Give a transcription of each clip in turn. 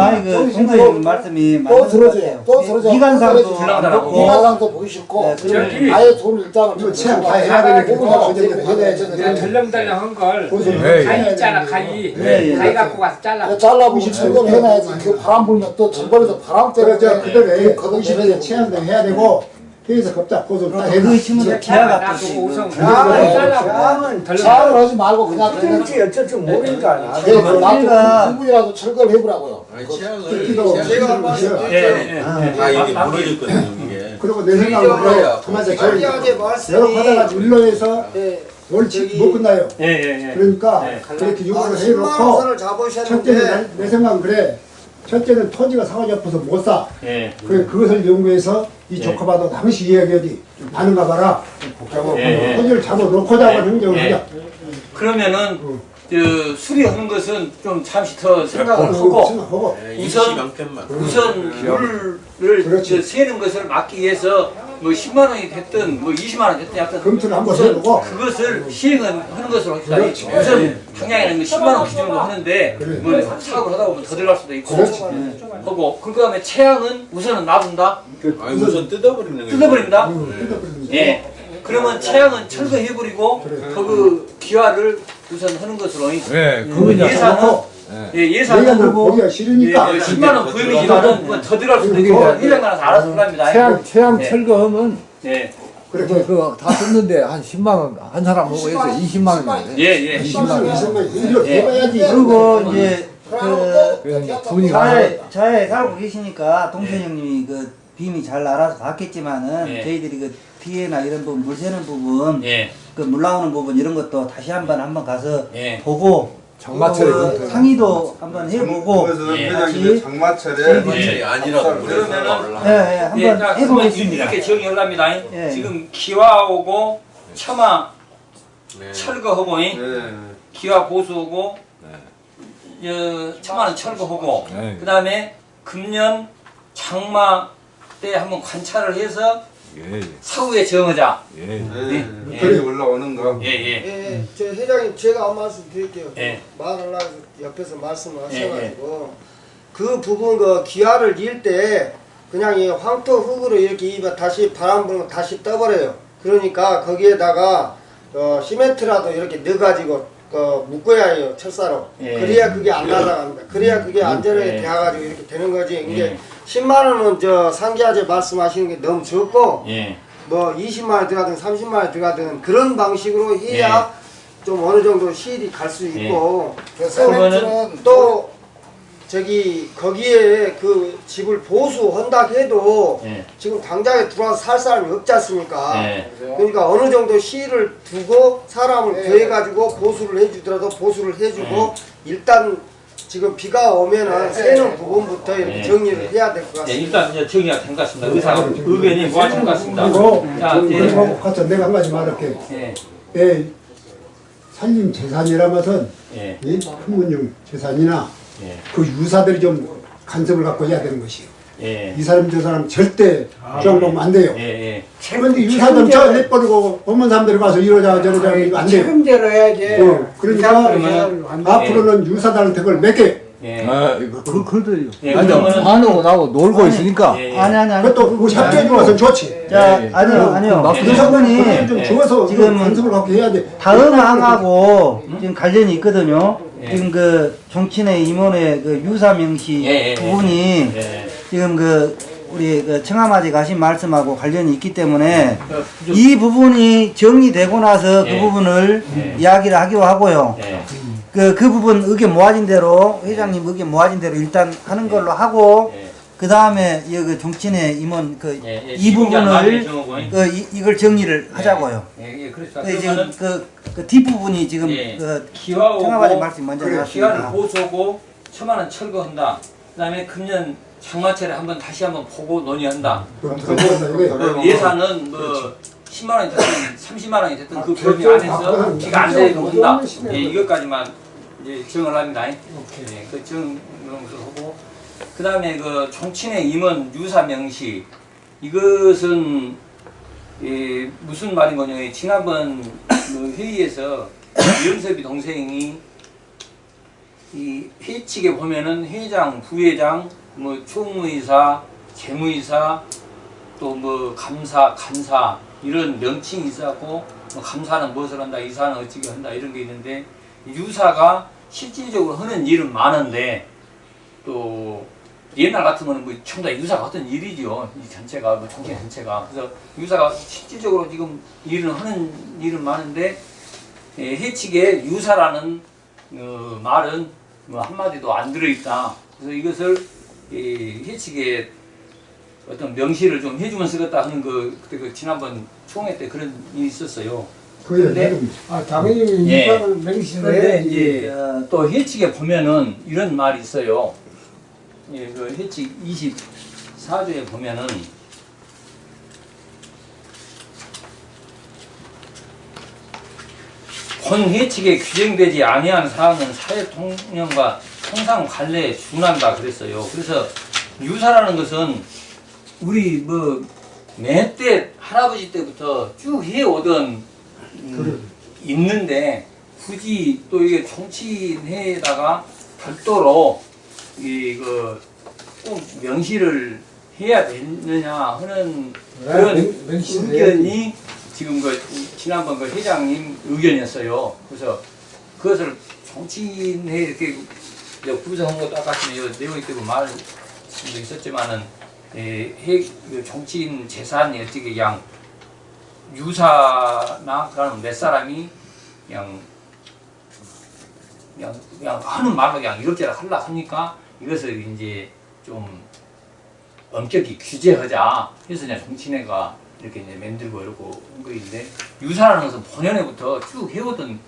아, 그 동서님 말씀이 또 들어줘요. 또 들어줘요. 기간상도 기간상도 보기 싫고. 네, 아예 돈 일단은 이거 체험 다 해야 되니까 어제 해야지. 그냥 덜렁덜렁 한 걸 네. 가위 있잖아 가위. 네, 예. 가위 갖고 가서 잘라. 잘라보고 철거를 해놔야지. 그 바람 불면 또 전번에도 바람 때문에 그래서 그때 거동 거동시대 체험도 해야 되고 회의에서 겁자. 고소 딱그 해도 치면 기아가 또 놔두고 우선 지금 가위 잘라고 차를 덜렁 하지 말고 그냥 그냥 어쩐지 어쩐지 모르니까. 예, 그 우리가- 나도 누구라도 철거를 해보라고요. 아니 그- 취향을 제가 한 취향을 말씀 예, 예, 예. 다 이게 무너졌거든요 이게. 그리고 내 생각으로 저희 말씀이 여러 하다가 일로에서 예, 월치 못 끝나요. 예, 예, 예. 그러니까 네. 그렇게 아, 요구를 10만 해놓고 첫째는 내 생각은 그래. 첫째는 토지가 사고지 앞에서 못 사. 예. 그래 그것을 연구해서 이 조카봐도 당시 이야기하지. 나는 가 봐라. 예, 예. 토지를 잡아 놓고자 하는 행정을 예. 하자. 그러면은 그 수리하는 것은 좀 잠시 더 생각을 그거 하고 일시 우선- 우선 물을 그렇지. 저 세는 것을 막기 위해서 뭐 10만 원이 됐든 뭐 20만 원이 됐든 약간 검토를 한번 우선 해보고. 그것을 시행은 하는 것으로 합시다. 우선 당장에는 뭐 10만 원 기준으로 하는데 그래. 뭐 사업을 하다 보면 더 들어갈 수도 있고 그렇지. 하고 그 다음에 채양은 우선은 놔둔다 아니 우선 뜯어버리는 거예요 뜯어버립니다. 음. 예. 그러면 채양은 철거해버리고 그 기화를 우선 하는 것으로 네, 그거 이제 예산은 해놓고 예, 내가 예산은 뭐 보기가 예, 싫으니까 예, 10만 원 구입이지만은 뭐더 들어갈 수도 있고 그러니까 회장만 와서 알아서 합니다. 태양 태양 네. 철거하면 예. 그렇게 그다 썼는데 한 10만 원 한 사람 보고 해서 20만 원이네. 예, 예. 20만 원, 20만 원 예. 해봐야지. 그리고 이제 그 이제 분이 자에 자에 살고 계시니까 동선 형님이 그 빔이 잘 알아서 봤겠지만은 예. 저희들이 그 피해나 이런 부분 물 새는 부분 예. 그물 나오는 부분 이런 것도 다시 한번 한번 가서 예. 보고 장마철에 그. 상의도 한번 해보고 그것은 예. 회장님의 장마철에 예. 아니라고 그러면은- 예, 예, 예, 한번 자, 그러면 해보겠습니다. 이렇게. 예. 지금 기화하고 처마 네. 철거하고 네. 기화 보수하고 어, 처마는 철거하고 네. 그 다음에 금년 장마 때 한번 관찰을 해서 예, 사후에 정하자. 예. 네. 예. 그래 올라오는 거. 예, 예. 예, 저 회장님 제가 한 말씀 드릴게요. 예. 말하려고 해서 옆에서 말씀을 예, 하셔가지고 그 부분 그 기아를 닐때 그냥 이 황토 흙으로 이렇게 입에 다시 바람 불면 다시 떠버려요. 그러니까 거기에다가 어, 시멘트라도 이렇게 넣어가지고 그 묶어야 해요 철사로. 예. 그래야 그게 안 날아갑니다. 그래야 그게 안전하게 예. 돼가지고 이렇게 되는 거지. 이게 예. 10만 원은 저 상기하제 말씀하시는 게 너무 적고 예. 뭐 20만 원 들어가든 30만 원 들어가든 그런 방식으로 해야 좀 어느 정도 시일이 갈 수 있고 그 세멘트는 또 저기 거기에 그 집을 보수한다 해도 예. 지금 당장에 들어와서 살 사람이 없지 않습니까? 예. 그러니까 어느 정도 시일을 두고 사람을 예. 더해가지고 보수를 해주더라도 보수를 해주고 일단 지금 비가 오면은 새는 부분부터 이렇게 예. 정리를 해야 될것 예, 같습니다. 일단 이제 정리가 된 것 같습니다. 의사 의견이 모아진 것 같습니다. 그리고 자, 예. 그리고 가서 내가 한 가지 말할게. 예. 예, 살림 재산이라는 것은 예. 이 풍문용 재산이나 예. 그 유사들이 좀 간섭을 갖고 해야 되는 것이요. 예. 이 사람 저 사람 절대 주장보면 안 돼요. 예. 예. 그런데 유사들 저 내버리고 법문 사람들이 가서 이러자 저러자 이거 안 돼요. 책임대로 해야지. 어, 그러니까 앞으로는 유사들한테 그걸 맡게. 예. 아, 이거 그 그들 예, 아니 그러면은- 반하고 나고 놀고 있으니까. 예. 아니 아니 아니. 그것도 그 협조해 주어서 좋지. 자 예, 예. 아니요 그- 아니요. 그좀 예. 주어서 지금은 간섭을 갖고 해야 돼. 다음 항하고 지금 관련이 있거든요. 예. 지금 그 정친의 임원의 그 유사 명시 예, 예, 예. 부분이 예. 지금 그 우리 그 청아마지 가신 말씀하고 관련이 있기 때문에 그, 이 부분이 정리되고 나서 예. 그 부분을 예. 이야기를 하기로 하고요. 예. 그, 그 부분 의견 모아진 대로 회장님 의견 모아진 대로 일단 하는 걸로 하고 예. 그 다음에 이 정친의 임원 그 예. 이 부분을. 그 이, 이걸 정리를 하자고요. 예, 예, 그렇습니다. 그 지금 그, 그 뒷부분이 지금 예. 그 기와오고 청아바지 말씀 먼저 기와를 나왔습니다. 보수하고 처마는 철거한다. 그 다음에 금년 장마철에 한번 다시 한번 보고 논의한다. 좋아서 이게 그 예산은 뭐 10만 원이 됐든 30만 원이 됐든 그 범위 결정 안에서 바꾸는 비가 안 한다. 결정을 예, 이것까지만 이제 정을 합니다. 예, 그 정을 하고 그 다음에 그 종친의 임원 유사 명시 이것은 예, 무슨 말인 거냐? 지난번 그 회의에서 이영섭이 동생이 이 회칙에 보면은 회장, 부회장, 뭐 총무이사, 재무이사, 또 뭐 감사, 간사 이런 명칭이 있었고 뭐 감사는 무엇을 한다, 이사는 어찌게 한다 이런 게 있는데 유사가 실질적으로 하는 일은 많은데 또 옛날 같으면 뭐 전부 다 유사가 어떤 일이죠. 이 전체가 뭐 정치 전체가 그래서 유사가 실질적으로 지금 일을 하는 일은 많은데 예, 해칙에 유사라는 어, 말은 뭐 한마디도 안 들어있다. 그래서 이것을 이 해칙에 어떤 명시를 좀 해주면 쓰겠다 하는 그 그때 그 지난번 총회 때 그런 일이 있었어요. 내용이죠. 아 당연히 예. 그런데 해야지. 이제 어, 또 해칙에 보면은 이런 말이 있어요. 예, 그 해칙 24조에 보면은 본 해칙에 규정되지 아니한 사항은 사회 통념과 통상 관례에 준한다 그랬어요. 그래서 유사라는 것은 우리 뭐 매때 할아버지 때부터 쭉 해오던 음, 있는데 굳이 또 이게 정치인회에다가 별도로 이그 명시를 해야 되느냐 하는 그런 명- 의견이 지금 그 지난번 그 회장님 의견이었어요. 그래서 그것을 정치인회 이렇게 이제 구성한 것도 아까 요 내용이 때고 말도 있었지만은 에, 해, 그 정치인 재산이 어떻게 그냥 유사나 그런 몇 사람이 그냥 그냥 그냥 하는 말로 그냥 이렇게 하려 하니까? 이것을 이제 좀 엄격히 규제하자 해서 그냥 정치인회가 이렇게 이제 만들고 이러고 한 거인데 유사라는 것은 본연에부터 쭉 해오던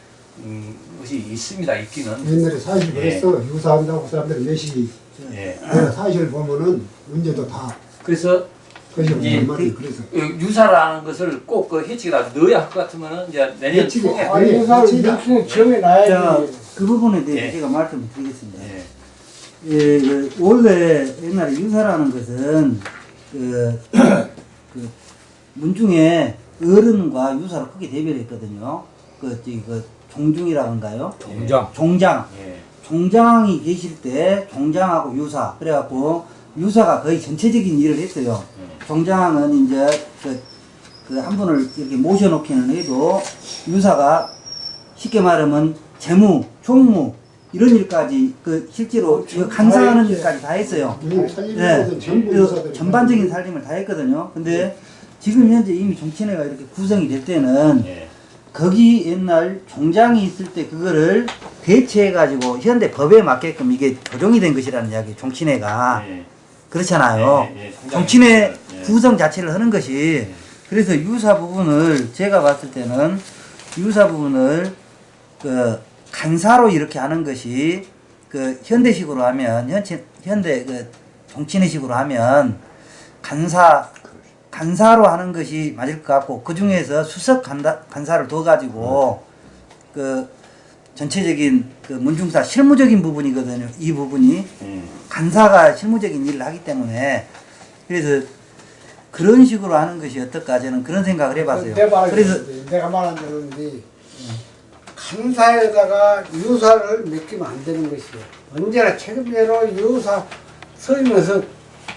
음, 것이 있습니다 있기는 옛날에 사실 예. 그랬어. 유사한다고 사람들이 몇이 예. 사실 보면은 문제도 다 그래서 그것이 예. 무슨 말이 그래서 유사라는 것을 꼭그 해치에다 넣어야 할 것 같으면은 이제 내년 아니, 아니 유사를. 자, 그 부분에 대해서 예. 제가 말씀을 드리겠습니다. 예. 예, 그 원래 옛날에 유사라는 것은 그, 그 문중에 어른과 유사를 크게 대별했거든요. 그, 저기, 그 종중이라고 한가요? 종장. 종장. 예. 종장이 계실 때 종장하고 유사. 그래갖고 유사가 거의 전체적인 일을 했어요. 종장은 이제 그, 그 한 분을 이렇게 모셔놓기는 해도 유사가 쉽게 말하면 재무, 총무 이런 일까지 그 실제로 그 간사하는 일까지 다 했어요. 음, 전부 그 전반적인 살림을 다 했거든요. 근데 지금 현재 이미 정치회가 이렇게 구성이 될 때는 예. 거기 옛날 종장이 있을 때 그거를 대체해가지고 현대 법에 맞게끔 이게 조정이 된 것이라는 이야기, 종친회가. 예. 그렇잖아요. 예, 예, 예. 구성 자체를 하는 것이 그래서 유사 부분을 제가 봤을 때는 유사 부분을 그 간사로 이렇게 하는 것이 그 현대식으로 하면 현치, 현대 그 정치인의식으로 하면 간사 간사로 하는 것이 맞을 것 같고 그 중에서 수석 간다, 간사를 둬 가지고 그 전체적인 그 문중사 실무적인 부분이거든요. 이 부분이 예. 간사가 실무적인 일을 하기 때문에 그래서 그런 식으로 하는 것이 어떨까 저는 그런 생각을 해봤어요. 그래서 내가 말한 대로인데 간사에다가 유사를 맡기면 안 되는 것이에요. 언제나 책임대로 유사 서면서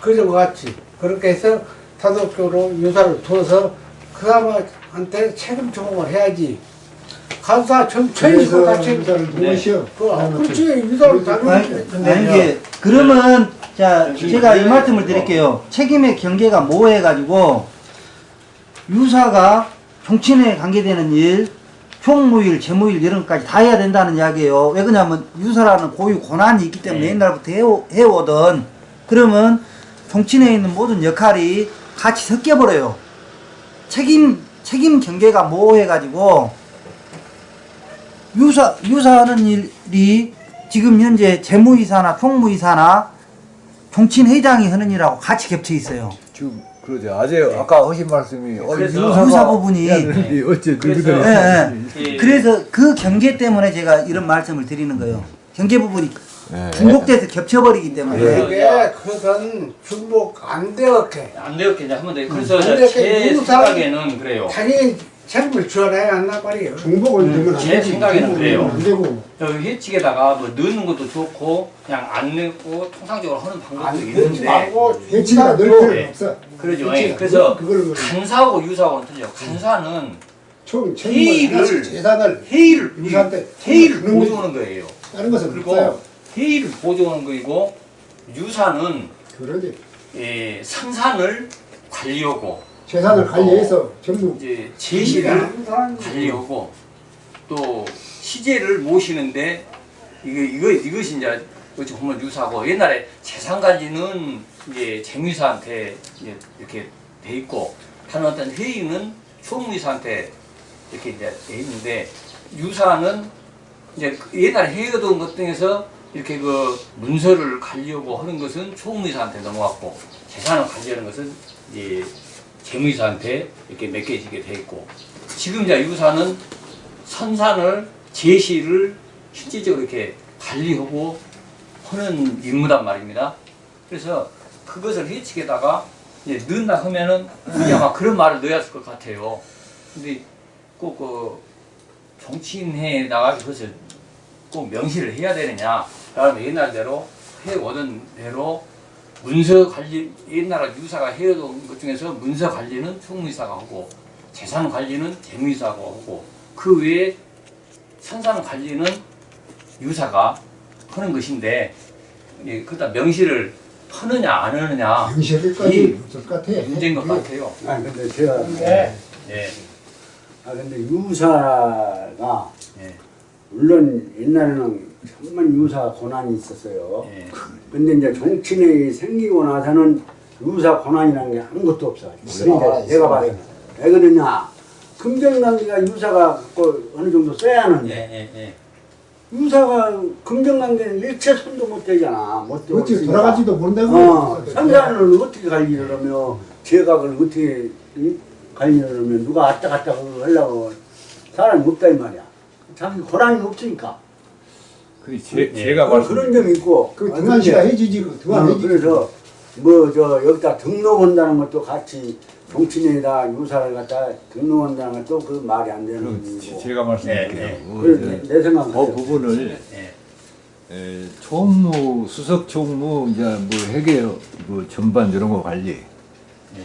그런 것 같이 그렇게 해서 단독적으로 유사를 둬서 그 사람한테 책임 적응을 해야지. 간사 전 천식으로 그래서 다 책임. 유사를 누구시여 그, 아, 그렇지 유사를 아니 이게 그러면 자 제가 이 말씀을 드릴게요. 책임의 경계가 모호해 가지고 유사가 정치인에 관계되는 일, 총무일, 재무일 이런 것까지 다 해야 된다는 이야기예요. 왜 그러냐면 유사라는 고유 권한이 있기 때문에 네. 옛날부터 해오, 해오던 그러면 정치인에 있는 모든 역할이 같이 섞여버려요. 책임 책임 경계가 모호해가지고 유사 유사하는 일이 지금 현재 재무이사나 총무이사나 정치인 회장이 하는 일하고 같이 겹쳐 있어요. 지금 그러죠. 아재 아까 하신 말씀이 어, 유사 부분이 되는데 어째 그래서- 예. 예. 그래서 그 경계 때문에 제가 이런 말씀을 드리는 거예요. 경계 부분이 예. 중복돼서 겹쳐버리기 때문에 그게 그것은 중복 안 되었게. 안 되었게 이제 하면 돼. 그래서 되게 제 생각에는 그래요. 당연히 책임을 지어내야 한단 말이에요. 중복을 되면 안제 되지. 생각에는 그래요. 안 되고. 여기 해치게다가 뭐 넣는 것도 좋고 그냥 안 넣고 통상적으로 하는 방법도 아니, 있는데 늘또 필요는 네. 없어. 그러죠. 예. 그래서 간사하고 유사하고는 틀려. 간사는 회의를 재단을 회의를 회의를 보조하는 거예요. 다른 것은 그리고 없어요. 회의를 보조하는 거이고 유사는 그러지. 예, 생산을 관리하고 재산을 관리해서 전부 이제 제시를 관리하고 또 시제를 모시는데 이거 이거 이것이 이제 어찌 보면 유사고 옛날에 재산 관리는 이제 재무이사한테 이제 이렇게 돼 있고 다른 어떤 회의는 총무이사한테 이렇게 이제 돼 있는데 유사는 이제 그 옛날에 회의하던 것 중에서 이렇게 그 문서를 관리하고 하는 것은 총무이사한테 넘어갔고 재산을 관리하는 것은 이제 재무이사한테 이렇게 맡겨지게 돼 있고 지금 이제 유사는 선산을 제시를 실질적으로 이렇게 관리하고 하는 임무단 말입니다. 그래서 그것을 해치게다가 이제 넣는다 하면은 우리 아마 그런 말을 할것 같아요. 근데 꼭그 정치인회에다가 그것을 꼭 명시를 해야 되느냐? 그러면 옛날대로 해오던 대로 문서 관리 옛날에 유사가 해오던 것 중에서 문서 관리는 총무이사가 하고 재산 관리는 재무이사가 하고 그 외에 선산 관리는 유사가 하는 것인데 예, 그다 명시를 하느냐 안 하느냐 것 같아. 문제인 것 같아요. 아 근데 제가 근데 예, 아 근데 유사가 예, 물론 옛날에는 정말 유사 고난이 있었어요. 예. 근데 이제 정치인이 생기고 나서는 유사 고난이라는 게 아무것도 없어. 이제 내가 봐요. 왜 그러냐? 금정관계가 유사가 그 어느 정도 써야 예, 하는데 예, 예. 유사가 금정관계는 일체 손도 못 대잖아. 못 있으니까. 돌아가지도 모른다고. 어, 상관을 어떻게 관리를 하며 제각을 어떻게 이? 관리를 하면 누가 왔다 갔다 하려고 사람이 없다 이 말이야. 자기 고난이 없으니까. 그 제, 예. 제가 그런 말씀 점이 있고. 그 아, 등한시가 해지지. 그 등한 어, 해지. 그래서 뭐 저 여기다 등록한다는 것도 같이 정치인에다 유사를 갖다 등록한다는 것도 그 말이 안 되는 그 일이고. 제가 말씀드릴게요. 예, 그 그래, 이제 내, 내 생각은 그. 부분을 예. 에, 총무, 수석 총무, 이제 뭐 회계, 뭐 전반 이런 거 관리.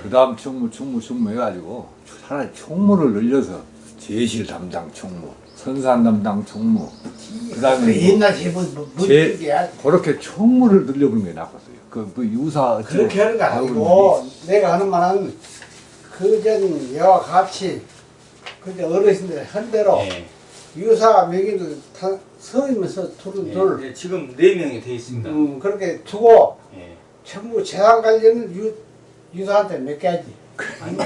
그 다음 총무, 총무, 총무 해가지고 차라리 총무를 늘려서 제실 담당 총무, 선산 담당 총무. 그 다음에 뭐 옛날 제본 뭐 제- 문제야. 그렇게 총무를 늘려보는 게 낫겠어요. 그, 그 유사. 어째 그렇게 하는 거 아니고 내가 하는 말은 그전 여와 같이 그저 어르신들 한 대로 예. 유사 명의를 다 서이면서 둘은 둘 예, 예, 지금 네 명이 돼 있습니다. 음, 그렇게 두고 예. 전부 재산 관리는 유, 유사한테 맡겨야지. 재산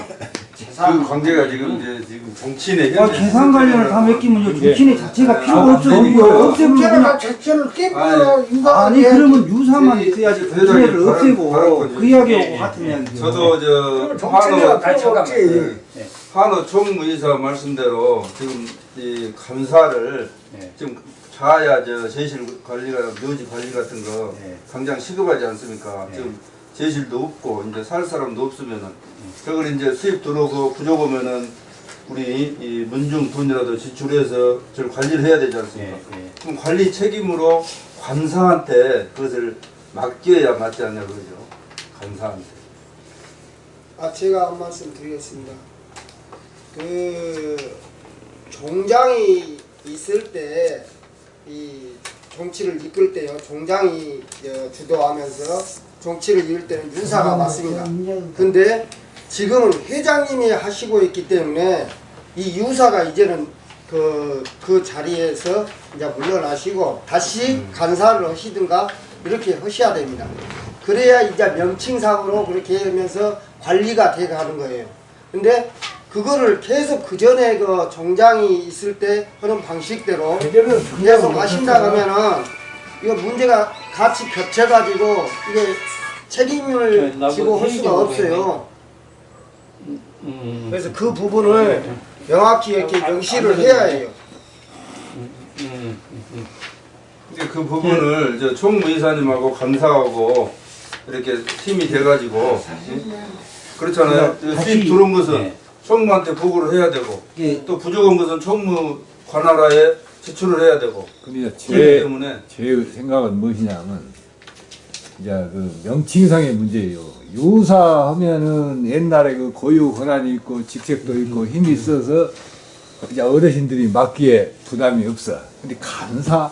그 관계가 지금 이제 지금 정치인의 아, 계산 관련을 다 맡기면요 정치인의 자체가 필요가 아, 없어요. 네. 제가 그냥 자체를 깨부려 아니, 유사 아니 그러면 유사만 있어야지 회장님, 정치인을 발언- 없애고 그 이야기하고 예, 같은 예. 이야기죠. 저도 저 정치인이가 한우 아니, 필요 잠깐만. 없지. 예. 한우 총무이사 말씀대로 지금 이 감사를 예. 지금 자야 저 제실 관리가 묘지 관리 같은 거 예. 당장 시급하지 않습니까? 예. 지금 제실도 없고 이제 살 사람도 없으면은 저걸 이제 수입 들어오고 부족 오면은 우리 이 문중 돈이라도 지출해서 저를 관리를 해야 되지 않습니까? 예, 예. 그럼 관리 책임으로 관사한테 그것을 맡겨야 맞지 않냐 그러죠. 관사한테. 아 제가 한 말씀 드리겠습니다. 그 종장이 있을 때 이 정치를 이끌 때요 종장이 어, 주도하면서 정치를 이끌 때는 유사가 맞습니다. 근데 지금은 회장님이 하시고 있기 때문에 이 유사가 이제는 그, 그 자리에서 이제 물러나시고 다시 간사를 하시든가 이렇게 하셔야 됩니다. 그래야 이제 명칭상으로 그렇게 하면서 관리가 돼 가는 거예요. 근데 그거를 계속 그 전에 그 정장이 있을 때 하는 방식대로 계속 하신다 그러면은 이거 문제가 같이 겹쳐가지고 이게 책임을 네, 지고 할 수가 없어요. 음, 그래서 그 부분을 명확히 이렇게 명시를 해야 해요. 음, 음. 이제 그 부분을 저 총무이사님하고 감사하고 이렇게 팀이 돼가지고 응? 그렇잖아요. 다시- 수입 들어온 것은 네. 총무한테 보고를 해야 되고 이게 또 부족한 것은 총무 관할하에 지출을 해야 되고 근데 제, 때문에 제 생각은 무엇이냐면 이제 그 명칭상의 문제예요. 유사하면은 옛날에 그 고유 권한이 있고 직책도 있고 힘이 있어서 이제 어르신들이 맡기에 부담이 없어. 근데 간사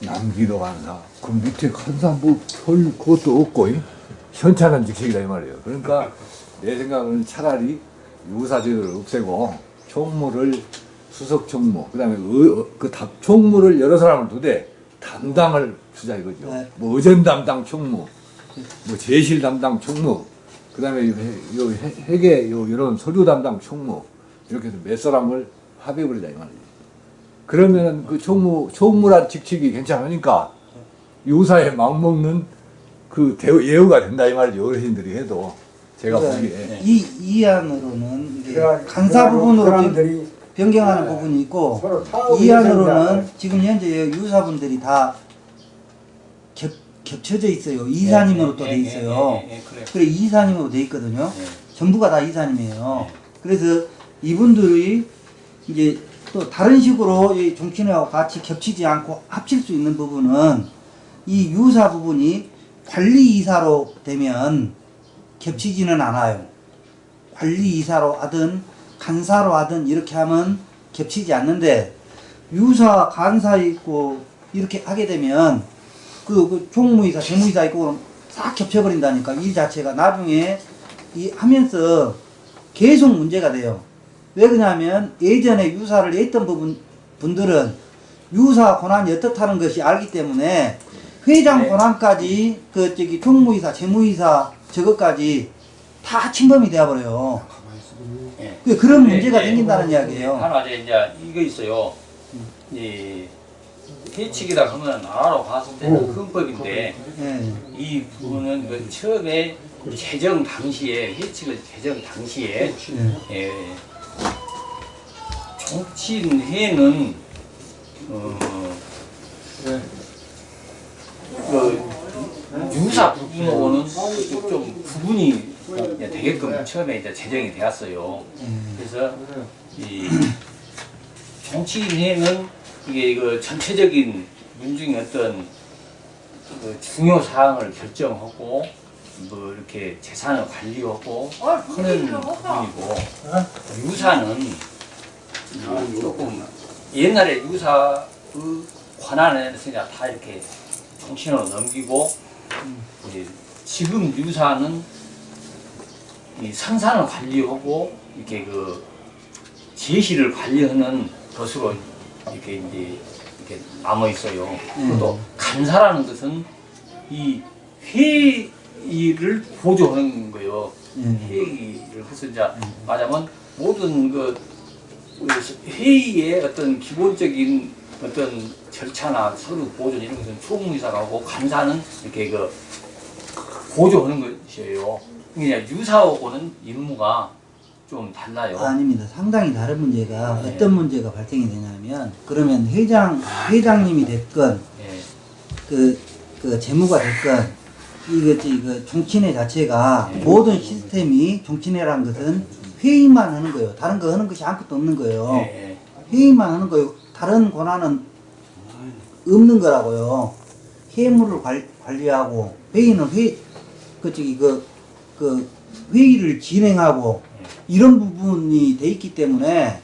남기도 간사 그 밑에 간사 뭐 별 그것도 없고 이? 현찬한 직책이다 이 말이에요. 그러니까 내 생각은 차라리 유사제도를 없애고 총무를 수석 총무 그다음에 의, 그 다, 총무를 여러 사람을 두되 담당을 주자 이거죠. 네. 뭐 의전 담당 총무, 뭐 제실 담당 총무, 그다음에 요, 회- 요 회- 회계 요 이런 서류 담당 총무 이렇게 해서 몇 사람을 합의해버리자 이 말이에요. 그러면은 그 총무 총무란 직책이 괜찮으니까 유사에 막 먹는 그 대우 예우가 된다 이 말이죠 어르신들이 해도 제가 보기에 이, 이 안으로는 이게 그래가- 간사 부분으로 사람들이 변경하는 네. 부분이 있고 서로 사업이 이 안으로는 생겨나요. 지금 현재 유사분들이 다 겹, 겹쳐져 있어요. 이사님으로 또 돼 있어요. 예, 예, 예, 그래요. 그래 이사님으로 돼 있거든요. 예. 전부가 다 이사님이에요. 네. 그래서 이분들이 이제 또 다른 식으로 이 종친회하고 같이 겹치지 않고 합칠 수 있는 부분은 이 유사 부분이 관리이사로 되면 겹치지는 않아요. 관리이사로 하든 간사로 하든 이렇게 하면 겹치지 않는데 유사 간사 있고 이렇게 하게 되면 그, 그 총무이사 재무이사 있고 싹 겹쳐버린다니까 일 자체가 나중에 이 하면서 계속 문제가 돼요. 왜 그러냐면 예전에 유사를 했던 부분 분들은 유사 권한이 어떻다는 것이 알기 때문에 회장 네. 권한까지 그 저기 총무이사 재무이사 저것까지 다 침범이 되어버려요. 예. 그 그런 네, 문제가 네. 생긴다는 이야기예요. 하나 이제 이제 이거 있어요. 이 해치기다 하면 나라로 봤을 때는 헌법인데 예. 이 부분은 그 처음에 제정 당시에 해치기 제정 당시에 예. 예, 정치인회는 어, 그 유사 부분하고는 좀 구분이 되게끔 처음에 이제 제정이 되었어요. 그래서 이 정치인회는 이게 그 전체적인 민중의 어떤 그 중요 사항을 결정하고 뭐 이렇게 재산을 관리하고 하는 부분이고 유사는 어, 조금 옛날에 유사의 관한에서 그냥 다 이렇게 정신으로 넘기고 이제 지금 유사는 이 생산을 관리하고 이렇게 그 제시를 관리하는 것으로 이렇게 이제 이렇게 남아 있어요. 또 간사라는 것은 이 회의를 보조하는 거예요. 음. 회의를 해서 이제 말하자면 모든 그 회의의 어떤 기본적인 어떤 절차나 서류 보존 이런 것은 총무이사가 하고 간사는 이렇게 그 보조하는 것이에요. 그냥 유사하고는 임무가 좀 달라요. 아닙니다. 상당히 다른 문제가 네. 어떤 문제가 발생이 되냐면 그러면 회장 회장님이 됐건 예. 그, 그 재무가 됐건 이거 이거 종친회 자체가 네. 모든 시스템이 종친회라는 것은 회의만 하는 거예요. 다른 거 하는 것이 아무것도 없는 거예요. 예. 회의만 하는 거예요. 다른 권한은 없는 거라고요. 회무를 관, 관리하고 회의는 회, 그 저기 그, 그 회의를 진행하고 이런 부분이 돼 있기 때문에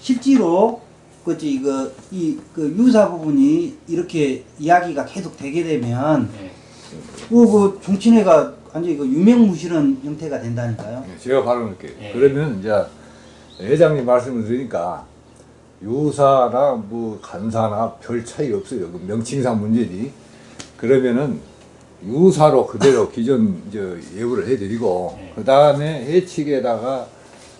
실제로 그 저기 그, 이, 그 유사 부분이 이렇게 이야기가 계속 되게 되면 예. 그, 그 종친회가 완전히 그 유명무실한 형태가 된다니까요. 예, 제가 바로 이렇게 예. 그러면 이제 회장님 말씀을 드리니까 유사나 뭐 간사나 별 차이 없어요. 그 명칭상 문제지. 그러면은 유사로 그대로 기존 저 예우를 해드리고 예. 그 다음에 해칙에다가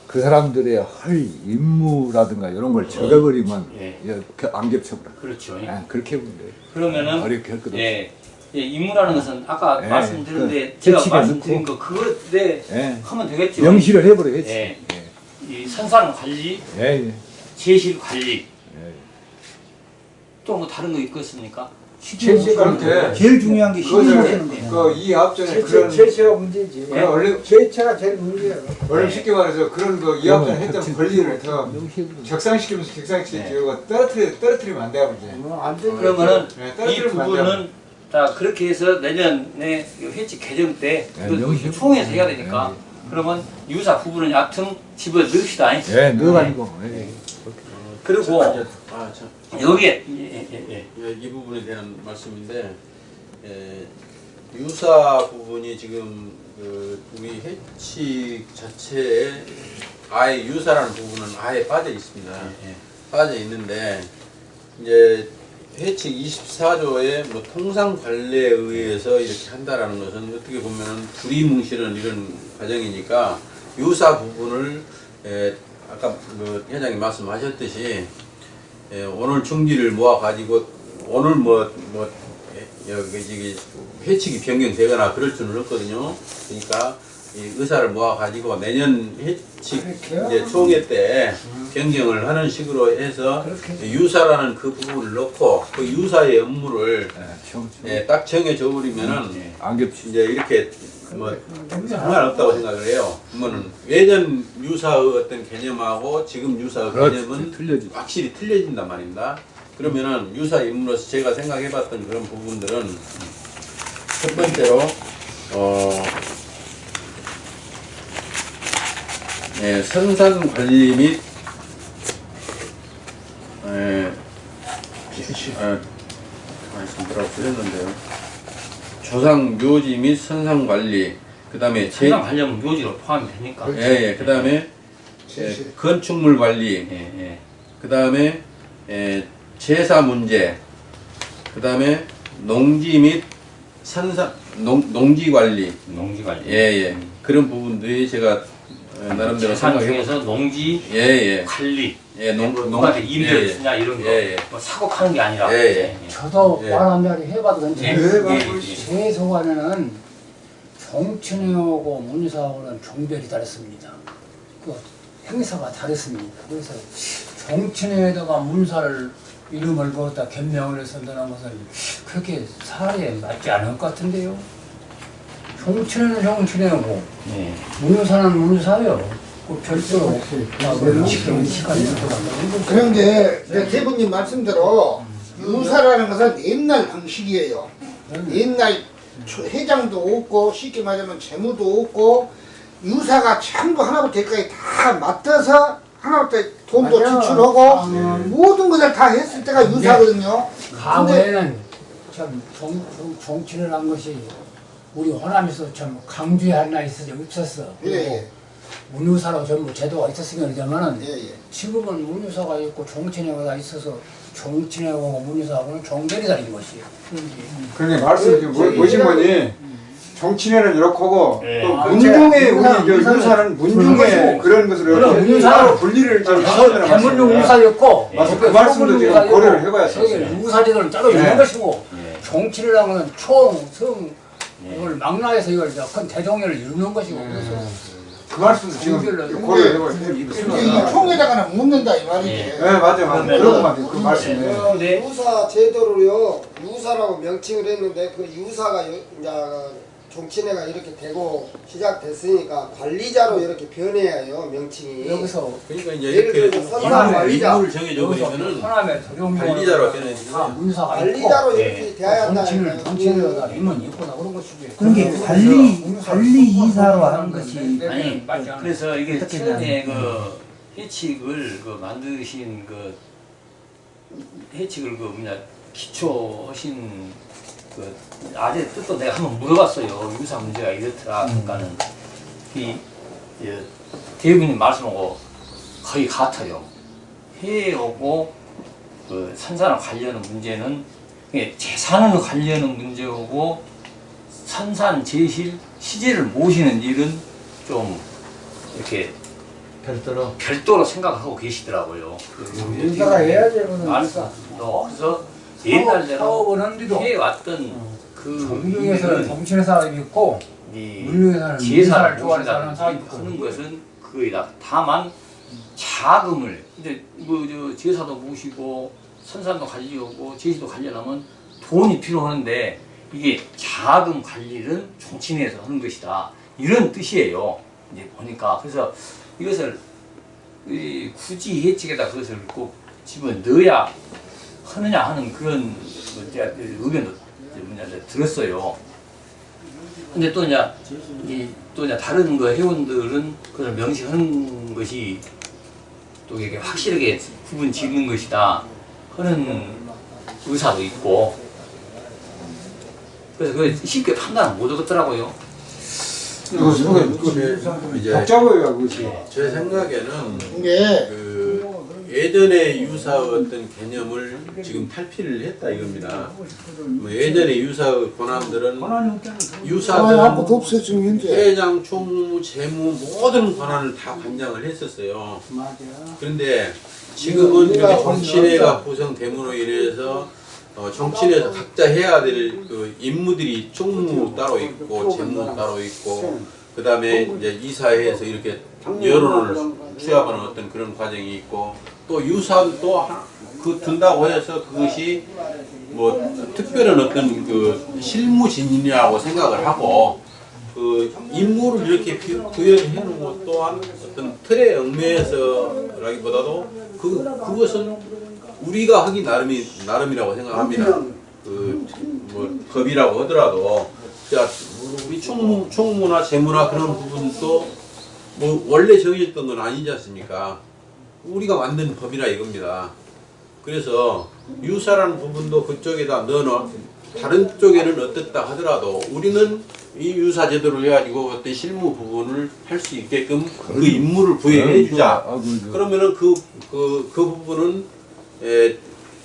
그 사람들의 할 임무라든가 이런 걸 적어버리면 예. 예, 그안 겹쳐버려. 그렇죠. 예, 그렇게 보면 돼요. 그러면은 어렵게 할 것도 예. 예, 임무라는 것은 아까 예, 말씀드렸는데 그 제가 말씀드린. 거 그거에 예. 하면 되겠죠. 명시를 해버려 해치. 예. 예. 이 생산 관리, 예, 예. 제실 관리 예. 또뭐 다른 거 있겠습니까? 그렇게 제일 중요한 게 시기 모시는 거예요. 그이 앞전에 제체, 그런 제체가 문제지. 그런 얼른 제체가 제일 문제야. 얼른 쉽게 말해서 그런 그이 앞전에 했던 권리를 더 적상시키면서 네. 적상시키고 떨어뜨리 떨어뜨리면 안 돼요 이제. 뭐안 되는 그러면은 네, 이 떨어뜨리면 안 돼요. 부분은 자 그렇게 해서 내년에 이 회칙 개정 때 네, 명시 총회에서 해야 되니까 그러면 유사 부분은 얕은 집어 넣읍시다. 예, 넣어가지고. 예. 그리고 아, 참. 여기에 예, 예, 예. 예, 이 부분에 대한 말씀인데 예, 유사 부분이 지금 그 우리 해칙 자체에 아예 유사라는 부분은 아예 빠져 있습니다. 빠져 있는데 이제 해칙 24조의 뭐 통상 관례에 의해서 이렇게 한다라는 것은 어떻게 보면은 두리뭉실은 이런 과정이니까 유사 부분을 에, 아까 그 회장님 말씀하셨듯이 예, 오늘 중지를 모아 가지고 오늘 뭐뭐 여기 저기 회칙이 변경되거나 그럴 수는 없거든요. 그러니까 이 의사를 모아 가지고 내년 회칙 이제 총회 때 변경을 하는 식으로 해서 유사라는 그 부분을 넣고 그 유사의 업무를 예, 청- 청- 예, 딱 정해져 버리면은 안 겹치. 이제 이렇게 뭐 상관없다고 생각을 해요. 그러면은 예전 유사의 어떤 개념하고 지금 유사의 그렇지, 개념은 틀려지. 확실히 틀려진단 말입니다. 그러면은 유사 인물로서 제가 생각해봤던 그런 부분들은 첫 번째로 어 예, 선산 관리 및 예, 아, 말씀 뭐라고 드렸는데요. 조상 묘지 및 선상 관리, 그 다음에 제, 관련 묘지로 포함이 되니까. 예, 예, 그 다음에 예, 건축물 관리, 예, 예. 그 다음에 예, 제사 문제, 그 다음에 농지 및 산산 농, 농지 관리, 농지 관리. 예, 예, 그런 부분들이 제가 어, 나름대로 재산 생각해 중에서 농지 예, 예, 관리, 예, 농, 뭐 농, 누구한테 임대를 예, 주냐 이런 거, 예, 예. 뭐 사고하는 게 아니라. 예, 예. 저도 예. 말 한마디 해봐도 예, 괜찮아요. 예, 예. 제 소관에는 정춘회하고 문사하고는 종별이 다르습니다. 그 행사가 다르습니다. 그래서 정춘회에다가 문사를 이름을 거기다 변명을 해서 넣는 것은 그렇게 사례에 맞지 않을 것 같은데요. 정춘회는 정춘회고 예. 문사는 문사요. 그 별도로 시간 시간이 들어간다. 그런데 이제 대부님 말씀대로 유사라는 것은 옛날 방식이에요. 옛날 초- 회장도 없고 쉽게 말하면 재무도 없고 유사가 전부 하나부터 열까지 다 맡아서 하나부터 돈도 맞아요. 지출하고 아. 모든 것을 다 했을 때가 유사거든요. 과거에는 참 정, 정, 정치를 한 것이 우리 호남에서 참 강주에 하나 있어서 없었어. 예. 문유사로 전부 제도가 있었으면 그러면은 예, 예. 지금은 문유사가 있고 정치회가 있어서 정치회하고 문유사하고는 종별이 다른 것이에요. 그러니까 말씀이 뭐, 뭐신 거니? 정치회는 이렇게 하고 예. 또 아, 문중의 우리 유사는 문중의. 그런 문사는- 따로 분리를 좀 해야 되는 대문용 말씀이에요. 우사였고 맞아, 그 말씀도 지금 고려를 해봐야 돼요. 우사제도를 따로 네. 있는 것이고 예. 정치를 하면 총, 성 이걸 망라해서 이걸 큰 대종회를 이루는 것이고 그래서 그 말씀도 지금 이 총회다가는 묻는다 이 말이지. 예. 네, 맞아요, 맞아요. 그러면은- 그런 거 맞아요. 그 말씀에. 어, 네. 유사 제도를요 유사라고 명칭을 했는데 그 유사가 요- 이제 종친회가 이렇게 되고 시작됐으니까 관리자로 이렇게 변해야 해요 명칭이. 여기서 그러니까 이제 예를 이렇게 들어서 선상 관리자. 임무를 버리면은 호남에 도룡 관리자로 다 변해지고 문사가 관리자로 있고 이렇게 돼야 정치는 한다니까요. 정치회가 임은 있구나 그런 것이지. 그런 게 관리 관리 이사로 하는 것이 아니 맞지 않아요. 그래서 이게 어떻게 처음에 그 해칙을 그 만드신 그 해칙을 그 뭐냐 기초하신 그 아재 뜻도 내가 한번 물어봤어요. 유사 문제가 이렇더라 그러니까는 이 예, 대부님 말씀하고 거의 같아요. 해오고 그 산산을 관리하는 문제는 재산을 관리하는 문제고 산산 제실 시제를 모시는 일은 좀 이렇게 별도로? 별도로 생각하고 계시더라고요. 인사가 그거는. 말씀도 그래서 옛날대로 사업은 한데도 해왔던 그 정경에서는 일은 정치는 사람이 있고 제사를 문사를 좋아하는 있고 하는 것은 그거이다. 다만 자금을 이제 뭐저 제사도 모시고 선산도 관리하고 제시도 관리하면 돈이 필요한데 이게 자금 관리를 정치내에서 하는 것이다. 이런 뜻이에요. 이제 보니까 그래서 이것을 이 굳이 예측에다 그것을 꼭 집어 넣어야 하느냐 하는 그런 뭐 제가 그 의견도 이제 뭐냐 이제 들었어요. 근데 또 이제 이또 이제 다른 그 회원들은 그걸 명시하는 것이 또 이게 확실하게 구분 짓는 것이다 하는 의사도 있고 그래서 그 쉽게 판단을 못 하겠더라고요. 이거 속에 이제 복잡해요 그것이. 제 생각에는 이게 그 예전의 유사 어떤 개념을 지금 탈피를 했다 이겁니다. 뭐 예전의 유사 권한들은 유사들은 회장, 총무, 재무 모든 권한을 다 관장을 했었어요. 그런데 지금은 이렇게 정치회가 구성됨으로 인해서 어, 정치회에서 각자 해야 될 그 임무들이 총무 따로 있고 재무 따로 있고 그 다음에 이제 이사회에서 이렇게 여론을 취합하는 어떤 그런 과정이 있고 또 유사도 그 둔다고 해서 그것이 뭐 특별한 어떤 그 실무진이라고 생각을 하고 그 임무를 이렇게 부- 부여해 놓은 것 또한 어떤 틀에 얽매여서라기보다도 그 그것은 우리가 하기 나름이 나름이라고 생각합니다. 그뭐 법이라고 하더라도 자 우리 총무 총무나 재무나 그런 부분도 뭐 원래 정해졌던 건 아니지 않습니까? 우리가 만든 법이라 이겁니다. 그래서 유사라는 부분도 그쪽에다 넣어놓 다른 쪽에는 어떻다 하더라도 우리는 이 유사 제도를 해가지고 어떤 실무 부분을 할 수 있게끔 그 임무를 부여해 주자. 아, 그, 그러면은 그, 그, 그 부분은, 에,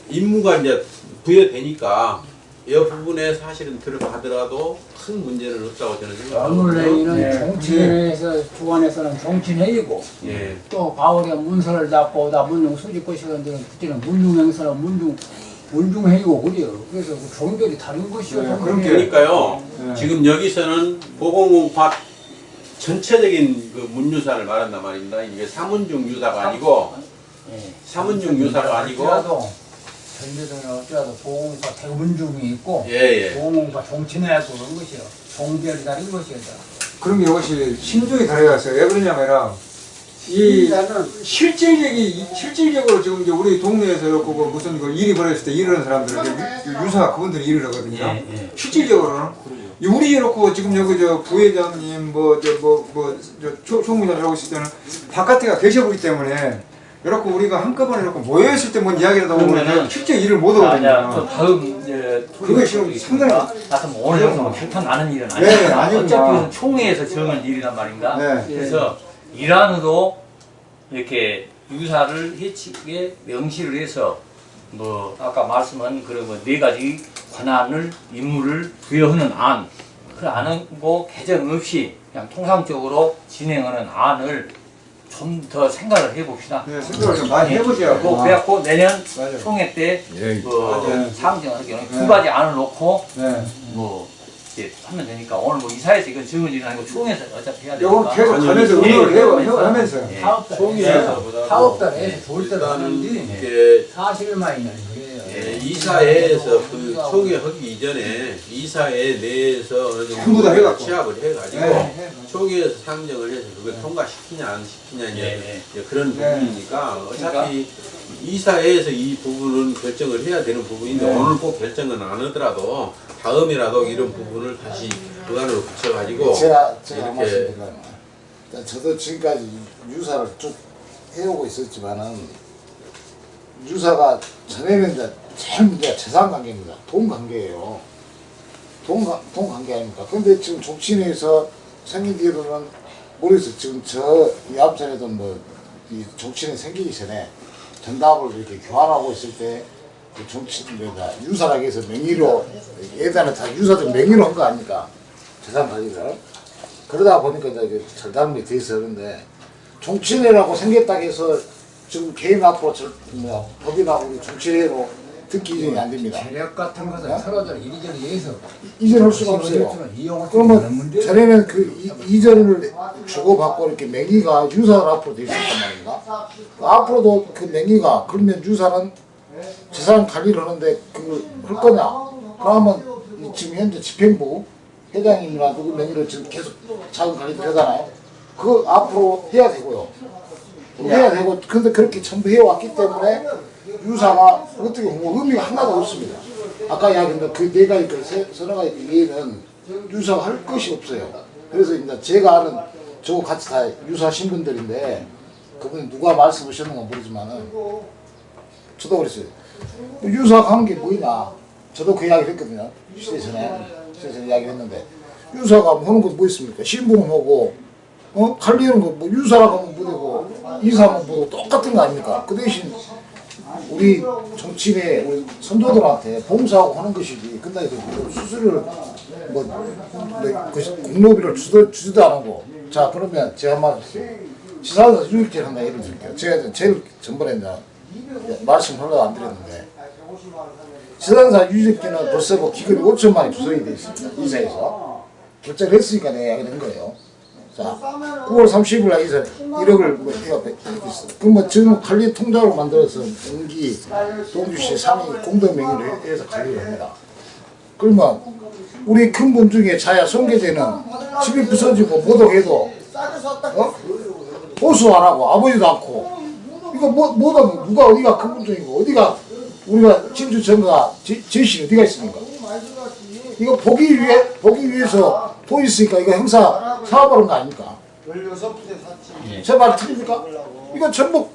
임무가 이제 부여되니까, 이 부분에 사실은 들어가더라도 큰 문제는 없다고 저는 생각합니다. 원래는 정치회에서 주관에서는 정치회의고 예. 또 바울이가 문서를 잡고 다 문중 수집고시는데 그때는 문중행사는 문중 문중회의고 그래요. 그래서 그 종별이 다른 것이요. 네. 그러니까요, 네. 지금 여기서는 보건공파 전체적인 그 문유사를 말한단 말입니다. 이게 사문중 유사가 아니고, 예. 사문중 유사가 아니고, 전제도는 어쩌라도 보험과 대문중이 있고 예, 예. 보험과 정치내하고 그런 것이요. 종별이 다른. 그런 게 훨씬 심정이 다르겠어요. 왜 그러냐면은 이 실질적이 실질적으로 지금 이제 우리 동네에서 이렇게 그 무슨 그 일이 벌어졌을 때 일을 하는 사람들은 이제 유- 유사 그분들이 일을 하거든요. 예, 예. 실질적으로는 우리 이렇고 지금 여기 저 부회장님 뭐 저 뭐 뭐저 총무장 하고 있을 때는 바깥에가 계셔보기 때문에 이렇게 우리가 한꺼번에 이렇게 모여 있을 때 뭔 이야기를 하다 보면 실제 일을 못 자, 이제 또 하거든요. 다음 이제 그게 지금 상당히 하여튼 뭐 오늘 정도 결판 나는 일은 네, 아니니까 아니구나. 어차피 총회에서 정할 일이란 말인가 네. 그래서 일안으로 이렇게 유사를 해치게 명시를 해서 뭐 아까 말씀한 그런 뭐네 가지 권한을 임무를 부여하는 안, 그 안은 뭐 개정 없이 그냥 통상적으로 진행하는 안을 좀 더 생각을 해봅시다. 네, 생각을 좀 많이 해보죠. 뭐 그래갖고 내년 맞아요. 총회 때 예. 뭐 맞아요. 상정을 하기 전에 네. 두 가지 안을 놓고 네. 뭐 이제 하면 되니까 오늘 뭐 이사에서 이건 일은 아니고 총회에서 어차피 해야 되니까 계속 가면서 예, 의논을 해요, 하면서요. 예. 사업단 총회에서보다도 사업단에서 좋을 일단은 하는데 이렇게 사실만 있는 거 예, 이사회에서 그 총회 하기 이전에 이사회 내에서 어느 전부 다 정도 해갖고. 취합을 해가지고 네. 총회에서 상정을 해서 그걸 통과시키냐 안 시키냐 네, 이제 그런 네. 부분이니까 어차피 이사회에서 이 부분은 결정을 해야 되는 부분인데 네. 오늘 꼭 결정은 안 하더라도 다음이라도 이런 부분을 다시 의안으로 붙여가지고 제가 제가 이렇게 저도 지금까지 유사를 쭉 해오고 있었지만은 유사가 전에는 이제 제일 문제가 재산 관계입니다. 돈 관계예요. 돈, 관- 돈 관계 아닙니까? 근데 지금 정치인에서 생긴 뒤로는 모르겠어요. 지금 저 이암전에도 뭐이 정치인이 생기기 전에 전답을 이렇게 교환하고 있을 때그 정치인들과 유사라고 해서 명의로 예전에 다 유사들 명의로 한 거 아닙니까? 재산 관리를 그러다 보니까 이제 그 절단이 돼 그런데 정치인이라고 생겼다고 해서 지금 개인 앞으로 절, 뭐야, 법인하고 정치인으로 듣기 이전이 안 됩니다. 재력 같은 것은 서로들 이리저리 해서 이전 할 수가 없어요. 그러면. 전에는 그 이, 이전을 주고받고 이렇게 명의가 유사로 앞으로 돼 있었단 말인가? 앞으로도 그 명의가 그러면 유사는 재산 관리를 하는데 그걸 할 거냐? 그러면 이 지금 현재 집행부 회장님이나 누구 명의로 지금 계속 자금 관리 되잖아요. 그거 앞으로 해야 되고요. 해야 되고 근데 그렇게 전부 해왔기 때문에 유사가 어떻게 뭐 의미가 하나도 없습니다. 아까 이야기했던 그네 가지 그 세- 서너 가지 그 이해는 유사가 할 것이 없어요. 그래서 이제 제가 아는 저 같이 다 유사하신 분들인데 그분이 누가 말씀하셨는가 모르지만은 저도 그랬어요. 하는 게 뭐냐. 저도 그 이야기를 했거든요. 시대 전에. 시대 전에 이야기를 했는데. 유사가 하는 거뭐 있습니까? 신부는 뭐고, 어? 관리하는 거, 뭐, 유사라고 하면 뭐되고, 이사하면 뭐고, 똑같은 거 아닙니까? 그 대신, 우리 정치인의 우리 선조들한테 봉사하고 하는 것이지. 그 수수료를, 뭐, 뭐그 공로비를 주도, 주지도 안 하고. 자, 그러면 제가 말, 지사에서 유익질 한다 예를 들게요. 제가 제일 전번에 이제 말씀 하려고 안 드렸는데, 지산사 유직비는 벌써 뭐 기금이 5천만이 조성이 돼 있습니다. 이사에서. 결정을 했으니까 내가 된 거예요. 자, 9월 30일 날 이사 1억을 뭐 해가 있어. 그뭐 지금 관리 통장으로 만들어서 연기 동주시 상위 공동 명의로 해서 관리를 합니다. 그러면 우리 큰 분 중에 자야 손계제는 집이 부서지고 모독해도 어? 보수 안 하고 아버지도 않고 이거 뭐 뭐다 누가 어디가 큰 분 중이고 어디가 우리가 진주 정가 제시 어디가 있습니까? 이거 보기 위해 보기 위해서 돈 있으니까 이거 행사 사업하는 거 아닙니까? 제말 틀립니까? 이거 전부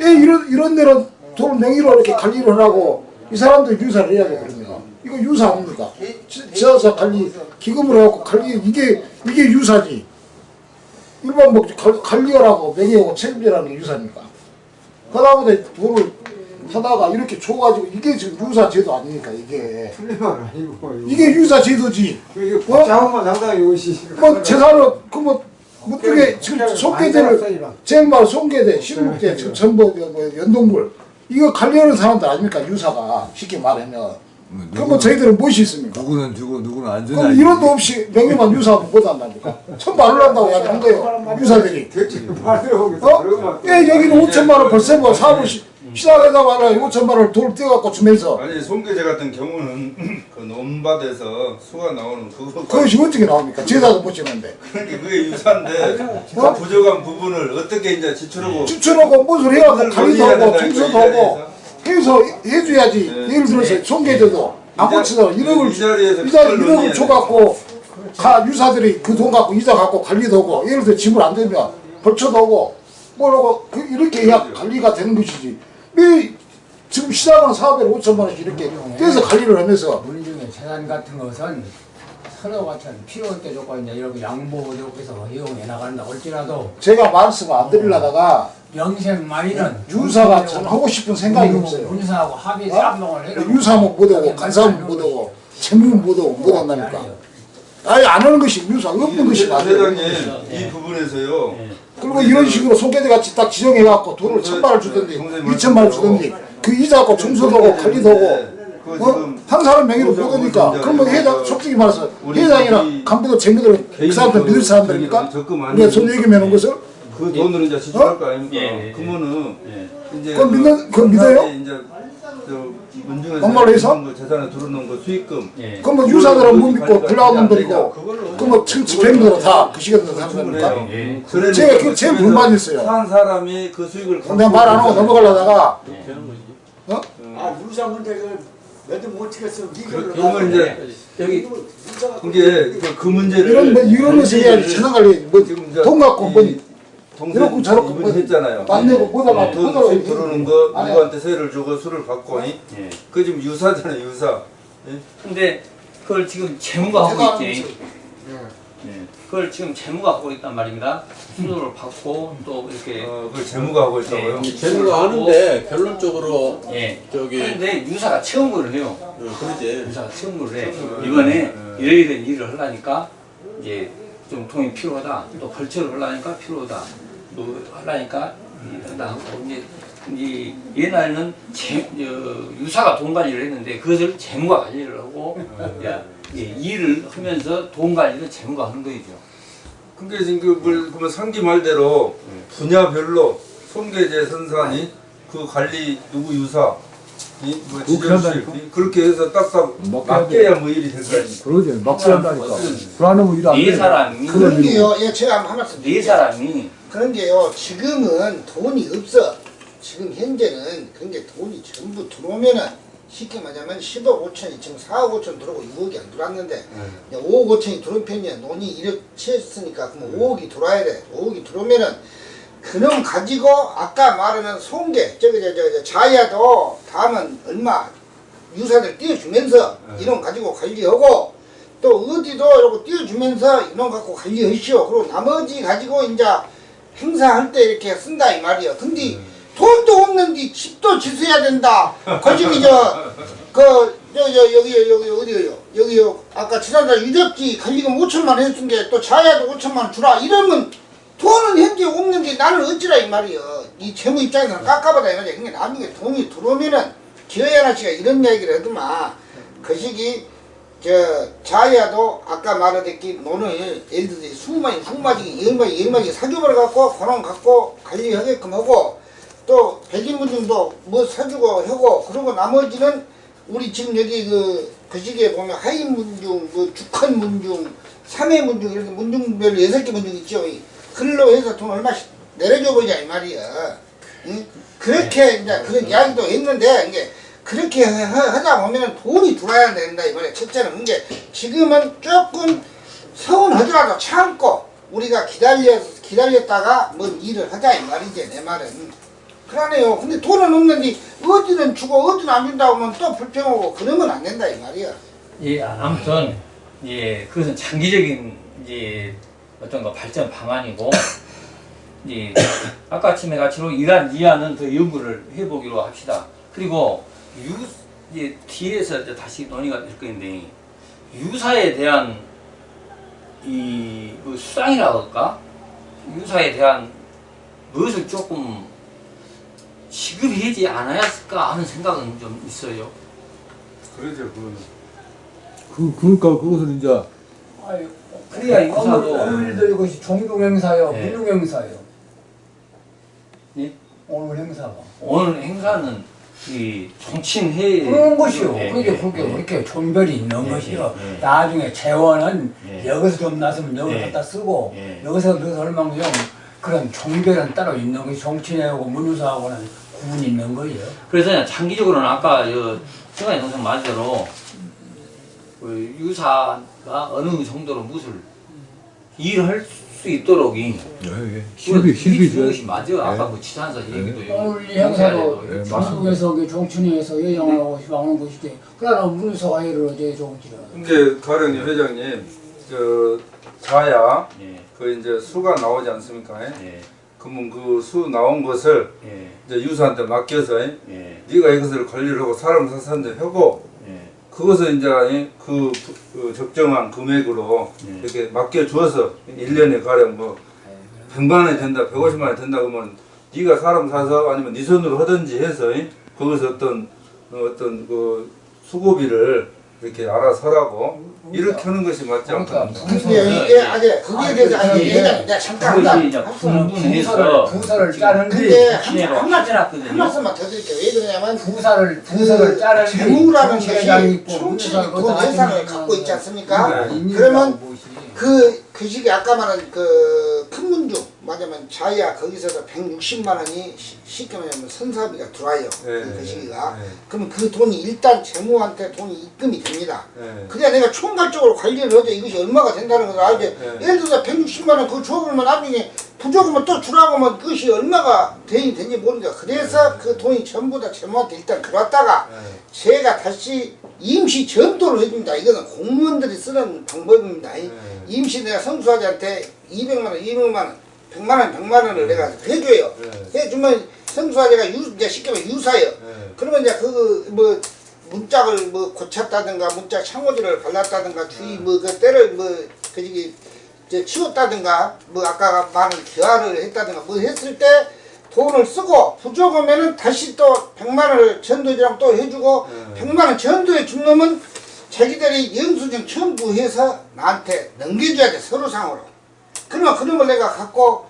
예 이런 이런 데는 돈 명의로 이렇게 관리를 하라고 이 사람들 유사를 해야 돼 그러면 이거 유사 아닙니까? 지- 지하사 관리 기금을 해갖고 관리 이게 이게 유사지. 일반 뭐 관- 관리하라고 명의하고 책임지라는 게 유사입니까? 그다음에 돈을 하다가 이렇게 줘가지고 이게 지금 유사 제도 아닙니까 이게? 틀린 말 아니고 이게 유사 제도지. 이게 복잡한 상당히 이것이 뭐 재산을 그뭐 무쪽에 지금 손계대를 제일 말 손계대 신국대 지금 전부 뭐 연동물. 이거 관리하는 사람들 아닙니까 유사가? 쉽게 말하면. 그럼 뭐 저희들은 무엇이 있습니까? 누구는 주고 누구는 안 주냐. 그럼 이런도 없이 명예만 유사하면 못 한다니까? 처음 말을 한다고 이야기한 거예요 유사들이. 어? 예 여기는 5천만 원 벌써 뭐 사업을 시- 시작하다 말아 5천만 원을 돈을 떼갖고 주면서. 아니 송계제 같은 경우는 그 논밭에서 수가 나오는 그거 그것이 어떻게 나옵니까? 제사도 못 지는데. 그러니까 그게 유사인데 그 부족한 부분을 어떻게 이제 지출하고 추천하고 무슨 해갖고 관리도 하고 청소도 이 하고 해서? 해줘야지. 네. 예를 들어서 손계제도 이 자- 고치다가 이 1억을 자리에서 이자 그걸 1억을 논의해야 줘갖고 가 유사들이 그 돈 갖고 이자 갖고 관리도 하고 예를 들어 지불 안 되면 벌초도 하고 뭐라고 그 이렇게 해야 관리가 되는 것이지 왜 지금 시작하는 사업에 5천만 원씩 이렇게 떼서 관리를 하면서. 우리 중에 재산 같은 것은 서로 같은 필요할 때 조건 이제 이렇게 양보되고 해서 이용해 나간다. 할지라도 제가 말씀을 안 드리려다가 명색만이는 유사가 전 하고 싶은 생각이 없어요. 군사하고 합의 어? 쌍방을 해놓고 유사하면 못하고 간사하면 못하고 재무는 못하고 못한다니까. 아예 안 하는 것이 유사 없는 것이 맞아요. 회장님 이 부분에서요 그리고 이런 식으로 손계대 같이 딱 지정해갖고 돈을 천만 원 주던지 이천만 원 주던지 그 이자 갖고 청소도 하고 관리도 하고 어? 한 사람 명의로 못 하니까 그러면 회장 솔직히 말해서 회장이나 간부도 재무들은 그 사람들 믿을 사람들입니까? 우리가 손 얘기해 놓은 것을 그 돈으로 이제 지출할 거 아닙니까? 예, 예. 그러면은 이제 그건 믿는- 그건 믿어요? 그 재산에 들어놓은 거 수익금. 예. 그럼 뭐 유사들은 못 믿고 불량분들이고 그럼 뭐 집행들은 다그 시간에 사는 겁니까? 예. 제가 그거 제일 불만이었어요. 산 사람이 그 수익을 내가 말 안 하고 넘어가려다가 어? 아 유사 문제를 매도 못 치겠어 그러면 이제 여기 이게 그- 그 문제를 이런 뭐 이러면서 해야지. 재산 관리 뭐돈 갖고 뭐 이 동생 이렇고 저렇고 이분이 뭐 했잖아요. 안 내고 보다가 돈 보다가 수익 들어오는 거안 해. 누구한테 세를 주고 술을 받고 이? 예. 그 지금 유사잖아요 유사. 예? 근데 그걸 지금 재무가 하고 있지. 예. 그걸 지금 재무가 하고 있단 말입니다. 수도를 받고 또 이렇게 어, 그걸 재무가 하고 있다고요? 예. 재무가 하는데 결론적으로 예. 저기 근데 유사가 채용을 해요. 어, 그러지. 유사가 채용을 해. 이번에 이러이러한 일을 하려니까 이제 좀 돈이 필요하다. 또 벌처를 하려니까 필요하다. 또 하려니까 이런다 하고 이제 이 옛날에는 재, 저, 유사가 돈 관리를 했는데 그것을 재무가 관리를 하고 야, 예, 일을 하면서 돈 관리를 재무가 하는 거죠. 그게 지금 그 물- 그러면 상기 말대로 분야별로 손계제 선산이 그 관리 누구 유사 이, 뭐 그렇게 해서 딱딱 맡겨야 맡겨야 뭐 일이 아닙니까? 그러지 막 한다니까 불안하면 일안 네 돼. 사람이 그런 게요. 예, 제가 한 말씀 네. 사람이 그런 게요. 지금은 돈이 없어. 지금 현재는 그런 게 돈이 전부 들어오면은 쉽게 말하면 10억 5천이 지금 4억 5천 들어오고 6억이 안 들어왔는데 이제 5억 5천이 들어온 편이야. 돈이 1억 채웠으니까 그럼 5억이 들어와야 돼. 5억이 들어오면은 그놈 가지고 아까 말하는 송계 저기 저, 저, 저 자야도 다음은 얼마 유사들 띄워주면서 이놈 가지고 관리하고 또 어디도 이러고 띄워주면서 이놈 갖고 관리하시오. 그리고 나머지 가지고 이제 행사할 때 이렇게 쓴다 이 말이야. 근데 돈도 없는데 집도 지어야 된다. 거시기 저그 저 저 여기 여기 어디요? 여기요. 아까 지난달 유적지 관리금 5천만 원 해준 게 또 자야도 5천만 원 주라. 이러면 돈은 현재 없는데 나는 어찌라 이 말이야. 이 재무 입장에서는 깝깝하다 이 말이야. 그러니까 나중에 돈이 들어오면은 기어야나 씨가 이런 이야기를 하더만 그 시기 저 자야도 아까 말하듯이 논을 예를 들어 수마이 수마지 열마지 열마지 사주벌 갖고 권한 갖고 관리하게끔 하고 또 백인문중도 뭐 사주고 하고 그리고 나머지는 우리 지금 여기 그, 그 시기에 보면 하인문중, 그 죽헌문중, 삼해문중 이렇게 문중별로 여섯 개 문중 있죠. 이 글로 해서 돈 얼마씩 내려줘 보자 이 말이야. 응? 그렇게 이제 그런 이야기도 했는데 이게 그렇게 하다 보면 돈이 들어야 된다 이 말이야. 첫째는 이게 지금은 조금 서운하더라도 참고 우리가 기다려 기다렸다가 뭔 일을 하자 이 말이지 내 말은. 그러네요. 근데 돈은 없는데 어디는 주고 어디는 안 준다고 하면 또 불평하고 그러면 안 된다 이 말이야. 예, 아무튼 예, 그것은 장기적인 이제 어떤 거 발전 방안이고 예, 아까 아침에 같이로 이란 이안은 더 연구를 해보기로 합시다. 그리고 유 이제 뒤에서 이제 다시 논의가 될 건데 유사에 대한 이 그 수상이라고 할까 유사에 대한 무엇을 조금 지급하지 않아야을까 하는 생각은 좀 있어요. 그러죠 그거는. 그, 그러니까 그것을 이제 아유, 그래야 유사도 오늘도 이것이 종교 행사요, 네. 문중 행사요. 예? 오늘 행사가. 오늘 행사는 이 정치인회 그런 것이요. 예, 그게 예, 그게 예. 그렇게 종별이 있는 예, 것이요. 예, 예. 나중에 재원은 예. 여기서 좀 났으면 여기 예. 갖다 쓰고 예. 여기서 넣어서 얼마면 그런 종별은 따로 있는 것이 정치인하고 문유사하고는 구분이 있는 거예요. 그래서 장기적으로는 아까 저 승관이 동생 말대로 그 유사가 어느 정도로 무엇을 일할 수 있도록 이 실비 실비 주는 줘 것이 맞아. 아까 그 지산사 얘기도 여기 오늘 이 행사도 예, 중국에서 그 정춘회에서 여행을 하고 싶어하는 것이지. 그러나 문유사가 예를 어제 정치를. 근데 가령님 회장님 저 자야 예, 그 이제 수가 나오지 않습니까? 예, 그러면 그 수 나온 것을 예, 이제 유사한테 맡겨서 예, 네가 이것을 관리를 하고 사람 사는데 하고 예. 그것을 이제 그, 그 적정한 금액으로 예. 이렇게 맡겨줘서 1년에 가령 뭐 100만 원이 된다, 150만 원이 된다 그러면 네가 사람 사서 아니면 네 손으로 하든지 해서 거기서 어떤 어, 어떤 그 수고비를 이렇게 알아서 하라고 이렇게 하는 것이 맞지 그러니까 않겠는가? 근데 이게 아직 거기에 대해서 아니 내가 잠깐 분분해서 부서를 짜는 근데 게 한, 말씀, 한. 말씀만 더 드릴게요. 왜 그러냐면 부서를 부서를 짜는 게 재무라는 것이 문유사가 그 아니면 갖고 있지 않습니까? 네. 그러면 그, 그 시기 아까 말한 그 큰 문중, 맞으면 자야 거기서도 160만 원이 시- 쉽게 말하면 선사비가 들어와요. 네, 그, 그 시기가. 네. 그러면 그 돈이 일단 재무한테 돈이 입금이 됩니다. 네. 그래야 내가 총괄적으로 관리를 하죠. 이것이 얼마가 된다는 걸 알지. 네. 예를 들어서 160만 원 그거 줘보면 나중에 부족하면 또 주라고 하면 그것이 얼마가 대인이 되는지 모르니까 그래서 그 돈이 전부 다 재무한테 일단 들어왔다가 네. 제가 다시 임시 전도를 해줍니다. 이거는 공무원들이 쓰는 방법입니다. 이- 네. 임시 내가 성수아지한테 200만 원, 200만 원, 100만 원, 100만 원을 내가 해줘요. 네. 해주면 성수아지가 유, 이제 쉽게 말해 유사예요. 네. 그러면 이제 그 뭐 문짝을 뭐 고쳤다든가 문짝 창호지를 발랐다든가 주위 뭐 그 때를 뭐 그 저기 이제 치웠다든가 뭐 아까 말한 기화를 했다든가 뭐 했을 때 돈을 쓰고 부족하면은 다시 또 100만 원을 전도지랑 또 해주고 네. 100만 원 전도해 준 놈은 자기들이 영수증 첨부해서 나한테 넘겨줘야 돼 서류상으로 그러면 그놈을 내가 갖고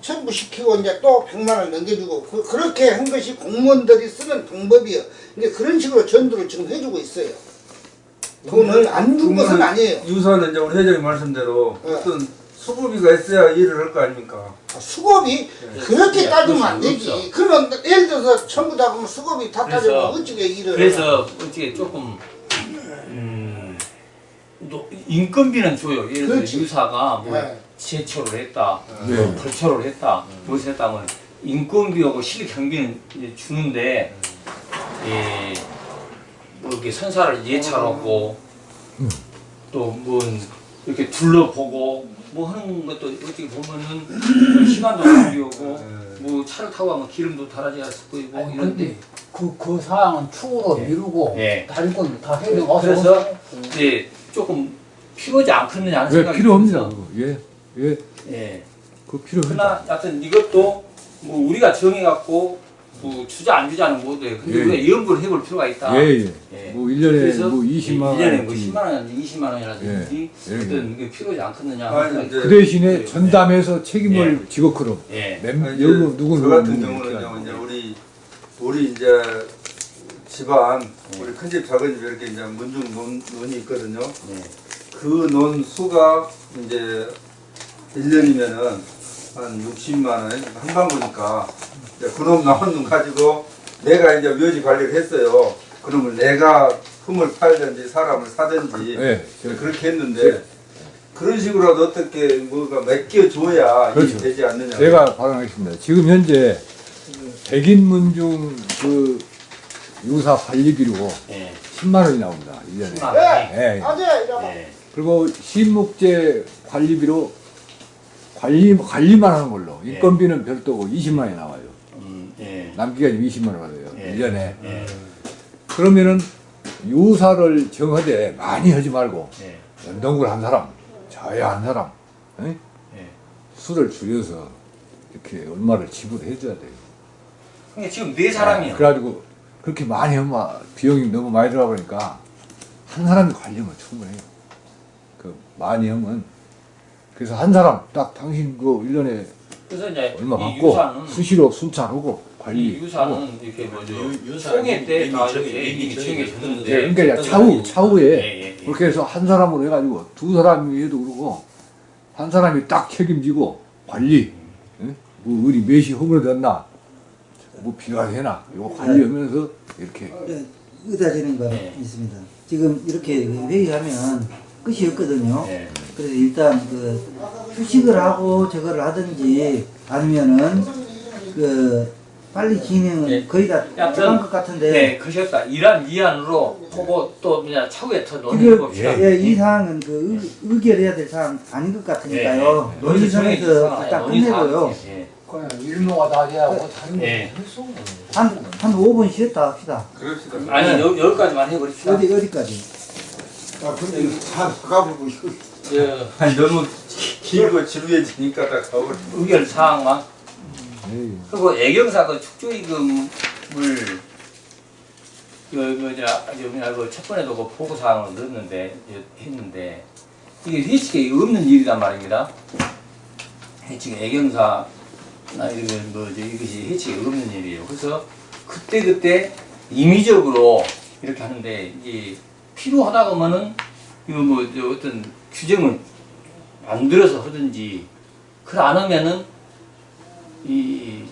청구시키고 이제 또 100만 원 넘겨주고 그, 그렇게 한 것이 공무원들이 쓰는 방법이에요. 그러니까 그런 식으로 전도를 지금 해주고 있어요. 돈을 안 준 것은 아니에요. 유사는 이제 우리 회장님 말씀대로 네. 어떤 수고비가 있어야 일을 할 거 아닙니까? 수급이 그렇게 예, 따지면 안 그럴 되지. 그러면 예를 들어서 전부 다 그러면 수급이 다 따지면 어떻게 일을 그래서 어떻게 조금 음, 또 인건비는 줘요. 예를 들어. 유사가 뭐 네. 제초를 했다, 네. 뭐 벌초를 했다, 무엇을 했다면 인건비하고 실력 경비는 이제 주는데 예, 뭐 이렇게 선사를 예찰하고 또뭐 이렇게 둘러보고 뭐 하는 것도 어떻게 보면은 시간도 낭비하고 뭐 차를 타고 가면 기름도 달아져야 할 거이고 아니, 이런데 그, 그 사항은 축으로 미루고 예. 다른 건 다 해야 되고 그래서 이제 조금 필요하지 않겠느냐 하는 왜 생각이 필요합니다. 들어서, 그거. 예, 예, 예. 그 필요합니다. 그러나 하여튼 이것도 뭐 우리가 정해갖고 뭐 주자 안 주자는 못해. 근데 예. 우리가 연구를 해볼 필요가 있다. 예, 예. 예. 뭐 1년에 그래서 뭐 20만 원. 1년에 뭐 10만 원이라든지 20만 원이라든지 예. 예. 어떤 게 필요하지 않겠느냐. 아니, 그 대신에 예. 전담해서 책임을 지고 그럼. 예. 이제 여기 누구 저 누구 같은 경우는 이제. 우리 우리 이제 집안 우리 큰 집 작은 집 이렇게 이제 문중 논, 논이 있거든요. 예. 그논 수가 이제 1년이면은 한 60만 원 한방구니까 이제 그놈 나온 돈 가지고 내가 이제 묘지 관리를 했어요. 그러면 내가 품을 팔든지 사람을 사든지 예, 저- 그렇게 했는데 그런 식으로라도 어떻게 뭐가 맡겨줘야 그렇죠. 되지 않느냐. 제가 발언하겠습니다. 지금 현재 백인문중 그 유사 관리비로 예. 10만 원이 나옵니다. 1년에. 10만 네. 원이. 예, 예. 아재 이거 예. 그리고 신목재 관리비로 관리 관리만 하는 걸로 예. 인건비는 별도고 20만 원이 나와요. 남기가 20만 원 받아요. 예. 1년에. 예. 그러면은 유사를 정하되 많이 하지 말고 예. 연동을 한 사람, 저야 한 사람, 에? 예. 수를 줄여서 이렇게 얼마를 지불해 줘야 돼요. 그러니까 지금 네 사람이요. 그래가지고 그렇게 많이 하면 비용이 너무 많이 들어가 보니까 한 사람이 관리하면 충분해요. 그 많이 하면 그래서 한 사람 딱 당신 그 1년에 그래서 이제 얼마 이 받고 수시로 순찰하고 이 관리 유사는 이렇게 뭐죠 유- 유사 총회 때 이미 다 정해- 이렇게 정해 정해졌는데. 예, 그러니까 차후 차후에 예, 예, 예. 그렇게 해서 한 사람으로 해가지고 두 사람이 해도 그러고 한 사람이 딱 책임지고 관리 예? 뭐 우리 몇이 허물었나 뭐 비가 되나 이거 관리하면서 이렇게 네, 의다지는 거 네. 있습니다. 지금 이렇게 회의하면 끝이 없거든요. 예. 그래서 일단 그 휴식을 하고 저거를 하든지 아니면은 그 빨리 진행은 예. 거의 다 들어간 것 같은데 네, 그러셨다. 이란 이안으로 보고 또 그냥 차후에 더 논의해 봅시다. 예, 이 사항은 그 의, 의결해야 될 사항 아닌 것 같으니까요. 예, 예. 논의선에서 논의 딱 논의 끝내고요. 예. 그냥 일모가 다 돼야 하고 다른 거 예. 했어 한, 한 5분 쉬었다 합시다. 그럽시다. 아니 네. 여, 여기까지만 해버립시다. 어디, 어디까지? 아 근데 이거 다 가보고 이거 저 아니 너무 길고 지루해지니까 다 가버려. 의결 사항만 예, 그리고 애경사 그 축조이금을 그 뭐냐 뭐냐 그첫 번에도 그 보고 사항을 넣었는데 했는데 이게 회칙에 없는 일이란 말입니다. 회칙에 애경사나 이런 뭐 이것이 회칙에 없는 일이에요. 그래서 그때 그때 임의적으로 이렇게 하는데 이게 필요하다 그러면은 이거 뭐저 어떤 규정을 만들어서 하든지 그걸 안 하면은 이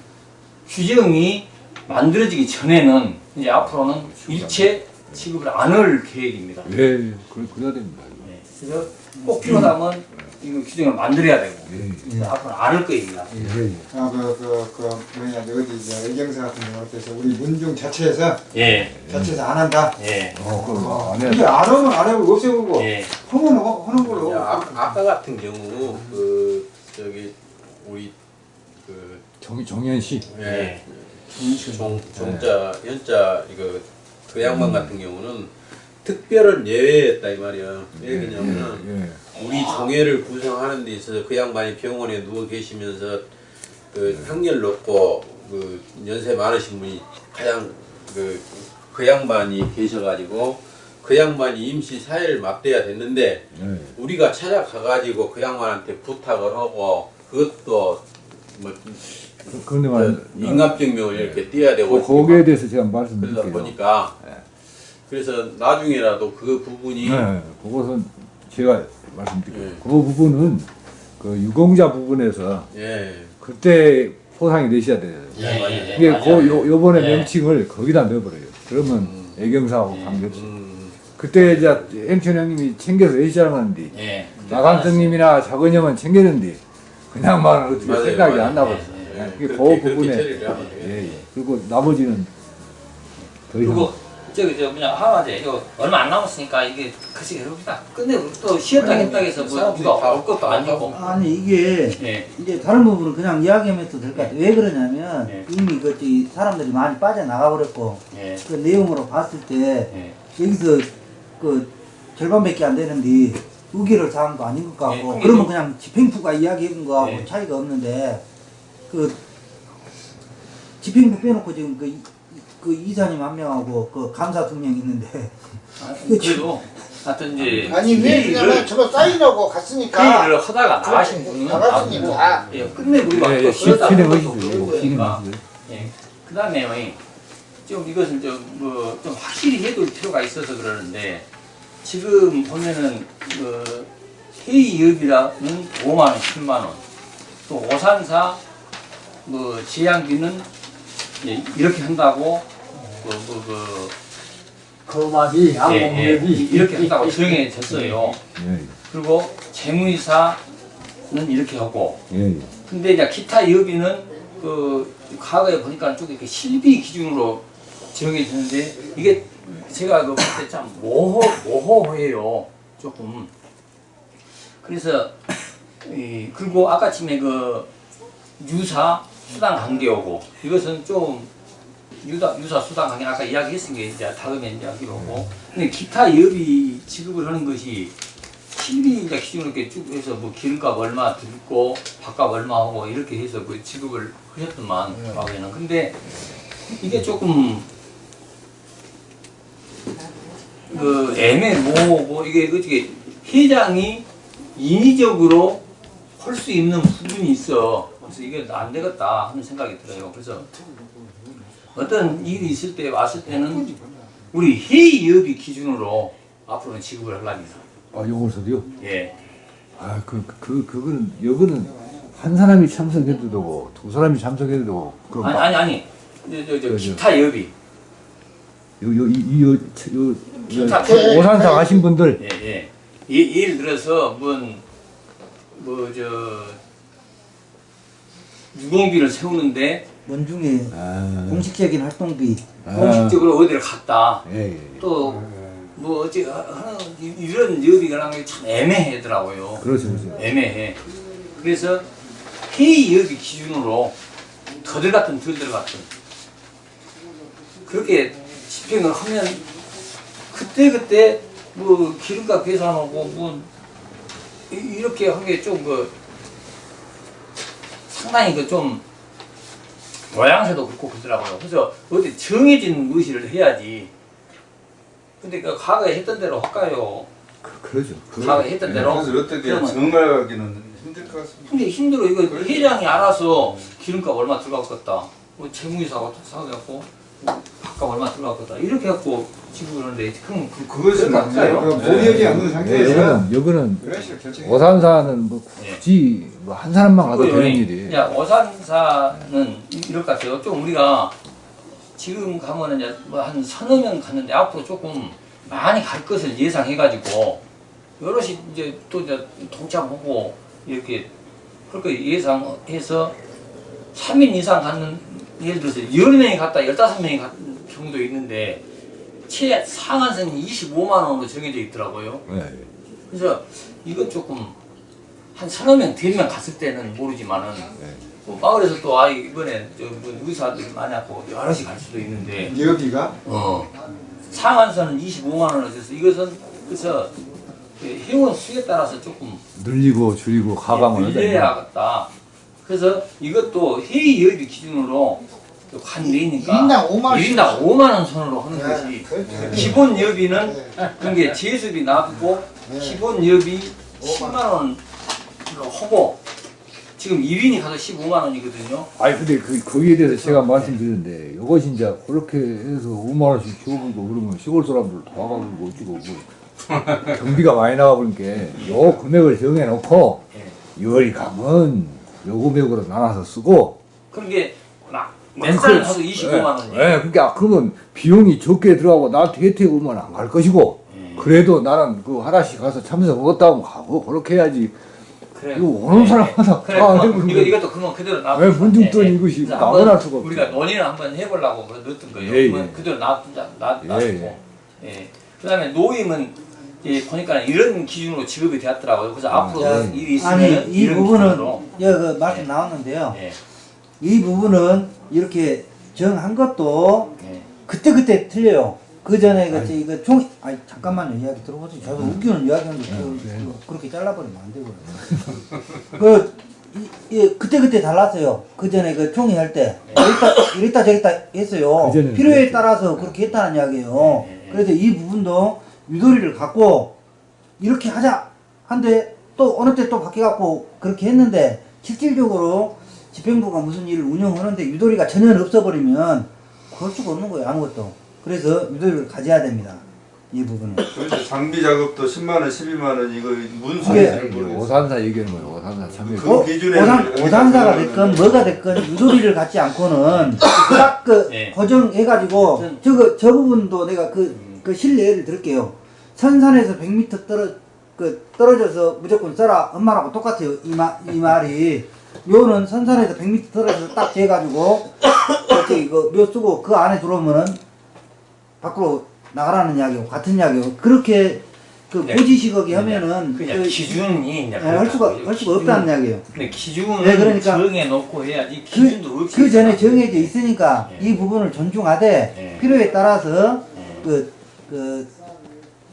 규정이 만들어지기 전에는 이제 앞으로는 일체 지급을 안 할 계획입니다. 예, 예, 그래 그래야 됩니다. 네. 그래서 꼭 필요하다면 이거 규정을 만들어야 되고 예, 그래서 앞으로는 안할 거입니다. 예, 예. 아그 그 그 뭐냐 어디 이제 의경사 같은 경우 어때서 우리 문중 자체에서 예, 자체에서 안 한다. 예, 어, 그거 안 해. 근데 안 하면 안 하고 없애고 예, 하면 하- 하는 걸로. 야, 아, 아까 같은 경우 그 저기 우리 그 정 정현 씨. 예, 예. 종 종자 연자 이거 그 양반 같은 경우는 특별한 예외였다 이 말이야. 왜 그러냐면은 예, 우리 종회를 구성하는 데 있어서 그 양반이 병원에 누워 계시면서 그 향렬 높고 그 연세 많으신 분이 가장 그, 그 양반이 계셔가지고 그 양반이 임시 사회를 맡대야 됐는데 예. 우리가 찾아가가지고 그 양반한테 부탁을 하고 그것도 뭐 그런데 저 말이야. 인간병명을 이렇게 띄어야 되고 그, 거기에 대해서 제가 그러다 말씀드릴게요. 보니까 그래서 나중에라도 그 부분이 네, 그것은 제가 말씀드릴게요. 예. 그 부분은 그 유공자 부분에서 예, 그때 포상이 되셔야 돼요. 예, 예, 예. 그 요, 요번에 예. 명칭을 거기다 넣어버려요. 그러면 애경사하고 관계없어. 음, 그때 이제 엠천 형님이 챙겨서 해시장하는데 예. 나간성님이나 작은 형은 챙겼는데 그냥 말은 어떻게 맞아요, 생각이 맞아요. 안 나버렸어. 예, 예, 예. 그게 그 그렇게 부분에. 예, 예. 그리고 나머지는 더 이상 그리고 저기 저 그냥 하마제 이거 얼마 안 남았으니까 이게 글씨 해봅시다. 근데 또 쉬었다 했다 해서 뭐 누가 올 것도 아니고. 아니 이게 예. 이제 다른 부분은 그냥 이야기하면 또 될 것 같아요. 왜 그러냐면 예. 이미 그 저기 사람들이 많이 빠져나가 버렸고 예. 그 내용으로 봤을 때 예. 여기서 그 절반밖에 안 되는데 의기를 사항도 아닌 것 같고 예, 그러면 그냥 집행부가 이야기한 거하고 예. 차이가 없는데 그 집행부 빼놓고 지금 그, 이- 그 이사님 한 명하고 그 감사 두 명 있는데 아, 그래도 하여튼 이제 아니 왜 회의를- 그러냐면 저거 사인하고 갔으니까 회의를 하다가 나가신 분은 나갔으니까. 나가고, 예, 예, 또 예, 예. 그 다음에 좀 이것은 좀뭐 좀 확실히 해둘 필요가 있어서 그러는데 지금 보면은 그 회의업이라는 5만 원, 10만 원, 또 오산사 뭐 지양비는 예, 이렇게 한다고 그, 그, 그 거마비, 예, 예, 양봉비 이렇게 한다고 정해졌어요. 예, 그리고 재무이사는 이렇게 하고 예, 예. 근데 이제 기타 여비는 그 과거에 보니까 쭉 이렇게 실비 기준으로 정해지는데 이게 제가 그 봤을 때참 모호 모호해요 조금 그래서 이 그리고 아까 침에 그 유사 수당 관계오고 이것은 좀 유사 유사 수당 관계 아까 이야기했으니까 이제 다음에 이야기로 오고. 근데 기타 여비 지급을 하는 것이 실비자 기준으로 이렇게 쭉 해서 뭐 기름값 얼마 들고 밥값 얼마 하고 이렇게 해서 그 지급을 하셨더만 과거에는. 근데 이게 조금 그 애매모호고 이게 어떻게 회장이 인위적으로 할 수 있는 부분이 있어 그래서 이게 안 되겠다 하는 생각이 들어요 그래서 어떤 일이 있을 때 왔을 때는 우리 회의여비 기준으로 앞으로는 지급을 하려니다 아, 요것을요? 예. 아, 그, 그, 그거는, 여거는 한 사람이 참석해도 되고, 두 사람이 참석해도 되고, 그, 아니 막, 아니 아니 저, 저, 저. 기타 여비 요, 요, 이, 이, 요, 차- 요, 기타 요, 오산사 가신 분들, 예, 예. 예, 예를 들어서 뭐뭐저 유공비를 세우는데 원중에 아, 공식적인 활동비 아, 공식적으로 어디를 갔다 예, 예, 예. 또뭐 어째 하는 이- 이런 여비가 나는 게 참 애매하더라고요. 그렇죠, 그렇죠. 애매해. 그래서 회의 여비 기준으로 더 들어갔든 덜 들어갔든 그렇게 집행을 하면 그때 그때 뭐 기름값 계산하고 뭐 이- 이렇게 한 게 좀그 상당히 그 좀 모양새도 그렇고 그러더라고요. 그래서 어디 정해진 의시를 해야지. 근데 그 과거에 했던 대로 할까요? 그, 그러죠. 과거에 했던 대로. 그래서 어떻게 그러면 정갈하기는 힘들 것 같습니다. 근데 힘들어. 이거 회장이 알아서 기름값 얼마 들어갔겠다. 뭐 재무이사가 사갖고 밥값 얼마 들어갔겠다. 이렇게 갖고 지급을 하는데 그럼 그, 그것은. 그 모의하지 않는 예, 상태에서 식으로 결정해. 오산사는 뭐 굳이 뭐 한 사람만 가도 되는 일이. 야, 오산사는 이- 이럴 것 같아요. 좀 우리가 지금 가면은 이제 뭐한 서너 명 갔는데 앞으로 조금 많이 갈 것을 예상해가지고 여럿이 이제 또 이제 동참하고 이렇게 그렇게 예상해서 3인 이상 갔는 예를 들어서 10명이 갔다 15명이 갔는 경우도 있는데 최 상한선이 25만 원으로 정해져 있더라고요. 예, 예. 그래서 이건 조금 한 서너 명, 대명 갔을 때는 모르지만은 뭐 마을에서 또 아 이번에 저뭐 의사들이 많이 왔고 여럿이 갈 수도 있는데 여기가 어 상한선은 25만 원을 줘서 이것은 그래서 그 회원 수에 따라서 조금 늘리고 줄이고 가방을 하자. 늘려야겠다. 그래서 이것도 회의 여비 기준으로 관내니까 일인당 5만 원씩 1인당 5만 원 선으로 하는 네, 것이 그렇죠. 기본 여비는 그게 제수비 놔두고 네. 기본 여비 10만 원 으로 하고 지금 1인이 가서 15만 원이거든요. 아니 근데 그 거기에 대해서 제가 말씀드렸는데 이것이 이제 그렇게 해서 5만 원씩 키워보고 그러면 시골 사람들 다 와가지고 어찌고 뭐. 경비가 많이 나가버리니까 요 금액을 정해놓고 열이 가면 요 금액으로 나눠서 쓰고. 그런 게막몇 살 하도 25만 원이에요. 예, 그러니까 그러면 비용이 적게 들어가고 나한테 혜택 오면 안 갈 것이고 그래도 나는 그 하나씩 가서 참석하겠다 하면 가고 그렇게 해야지 그래. 이거 오는 사람마다 그래. 다 어, 해보는 이거. 이것도 그건 그대로 놔. 왜 문중돈 이것이 나무랄 수가 없어. 우리가 논의를 한번 해보려고 그래 넣었던 거예요. 예, 그러면 예. 그대로 놔두자, 놔, 예, 놔두고. 예. 그 다음에 노임은 예, 보니까 이런 기준으로 지급이 되었더라고요. 그래서 앞으로 자, 일이 있으면 아니 이 부분은 기준으로. 여기 그 말씀 나왔는데요. 예. 이 부분은 이렇게 정한 것도 예. 그때 그때 틀려요. 그 전에 그 이거 총 아니 잠깐만요 이야기 들어보세요. 저도 웃기는 이야기하는데 그, 그, 그렇게 잘라버리면 안 되고요. 그 이, 이, 그때 그때 달랐어요. 그 전에 그 총회 할때 이랬다 이랬다 저랬다 했어요. 그전에는 필요에 그랬죠. 따라서 그렇게 했다는 이야기예요. 그래서 이 부분도 유도리를 갖고 이렇게 하자 한데 또 어느 때 또 바뀌어갖고 그렇게 했는데 실질적으로 집행부가 무슨 일을 운영하는데 유도리가 전혀 없어버리면 그럴 수가 없는 거예요 아무것도 그래서 유도리를 가져야 됩니다 이 부분은 그래서 장비 작업도 10만 원, 12만 원 이거 문서 그게 잘 모르겠어요. 오산사 얘기하는 거예요. 오산사 참여. 그 어? 기준에 오산, 오산사가 됐건 뭐가 됐건 유도리를 갖지 않고는 딱그 예. 고정해가지고 하여튼- 저거 저 부분도 내가 그, 그 실례를 들을게요 선산에서 100m 떨어 그 떨어져서 무조건 써라 엄마라고 똑같아요 이, 마, 이 말이 묘는 선산에서 100m 떨어져서 딱 재가지고 저기 그묘 쓰고 그 안에 들어오면은 밖으로 나가라는 이야기고 같은 이야기고 그렇게 그 네. 고지식하게 하면은 그냥 그- 기준이 예, 할 수가. 할 수가 기준은- 없다는 이야기예요. 근데 기준을 네, 그러니까 정해 놓고 해야지 기준도 그, 없이 그 전에 정해져 있으니까 예. 이 부분을 존중하되 예. 필요에 따라서 예. 그, 그,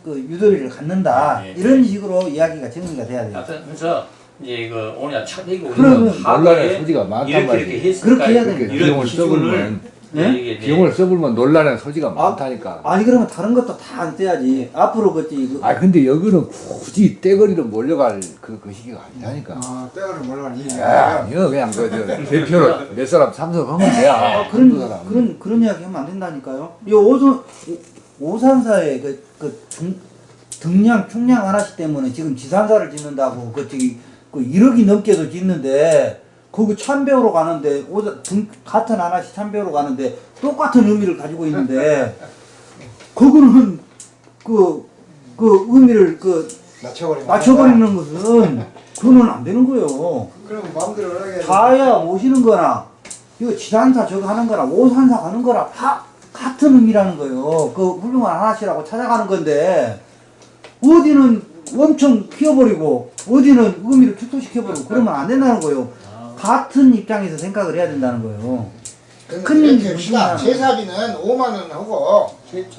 그 유도리를 갖는다 예. 이런 식으로 이야기가 정리가 돼야 돼요. 그래서 이제 그 오늘 차대기 그러면 우리는 논란의 하루에 소지가 많단 했으니까 그렇게 해야 돼요. 이런 기준을 예? 비용을 써버리면 논란의 소지가 많다니까. 아니 그러면 다른 것도 다 안 떼야지. 앞으로 그지 그, 아 근데 여기는 굳이 떼거리로 몰려갈 그, 그 시기가 아니라니까. 아, 때가를 몰라는 이 야, 아니요 그냥 그 저, 대표로 몇 사람 참석하면 돼야. 아, 한두 그런 사람. 그런 그런 이야기 하면 안 된다니까요. 이 오선 오- 오산사의 그, 그 중, 등량 총량 하나씩 때문에 지금 지산사를 짓는다고 그 저기 그 1억이 넘게도 짓는데 거기 참배우러 가는데 등 같은 하나씩 참배우러 가는데 똑같은 의미를 가지고 있는데 그거는 그 그 의미를 그 맞춰버리는 것은 그거는 안 되는 거예요. 그럼 마음대로 하게 가야 모시는 거나 이거 지산사 저거 하는 거나 오산사 가는 거나 다 같은 의미라는 거예요. 그 훌륭한 하나씨라고 찾아가는 건데 어디는 엄청 키워버리고 어디는 의미를 축소시켜버리고 그러면 안 된다는 거예요. 같은 입장에서 생각을 해야 된다는 거예요. 큰큰 일이 이렇게 합시다. 무슨 제사비는 5만 원 하고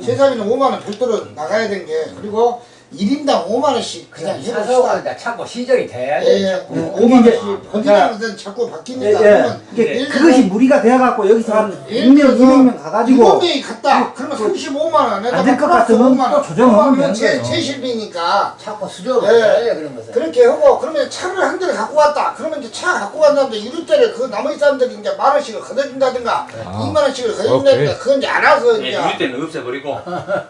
제사비는 5만 원 별도로 나가야 된 게 그리고 1인당 5만 원씩 그냥 그냥 해봅시다. 사서가 자꾸 시정이 돼야 예, 돼. 예. 자꾸. 네, 5만 이제- 원씩 번지는 것은 자꾸 예, 바뀌니까 예. 이게 예를 그것이 무리가 돼갖고 여기서 한 예를 100명, 들어서 200명 가가지고 7명이 갔다. 그러면 35만 원에다가 안될것 플러스 같으면 5만 또 원. 조정하면 5만 되는 원 제, 거예요. 제실비니까 자꾸 수정을 예. 해야 돼 그런 것은. 그렇게 하고 그러면 차를 한 대를 갖고 왔다. 그러면 이제 차 갖고 왔는데 유류대를 그 나머지 사람들이 이제 만 원씩을 걷어준다든가 아. 2만 원씩을 걷어준다든가 그건 이제 알아서 예, 이제 우리 때는 없애버리고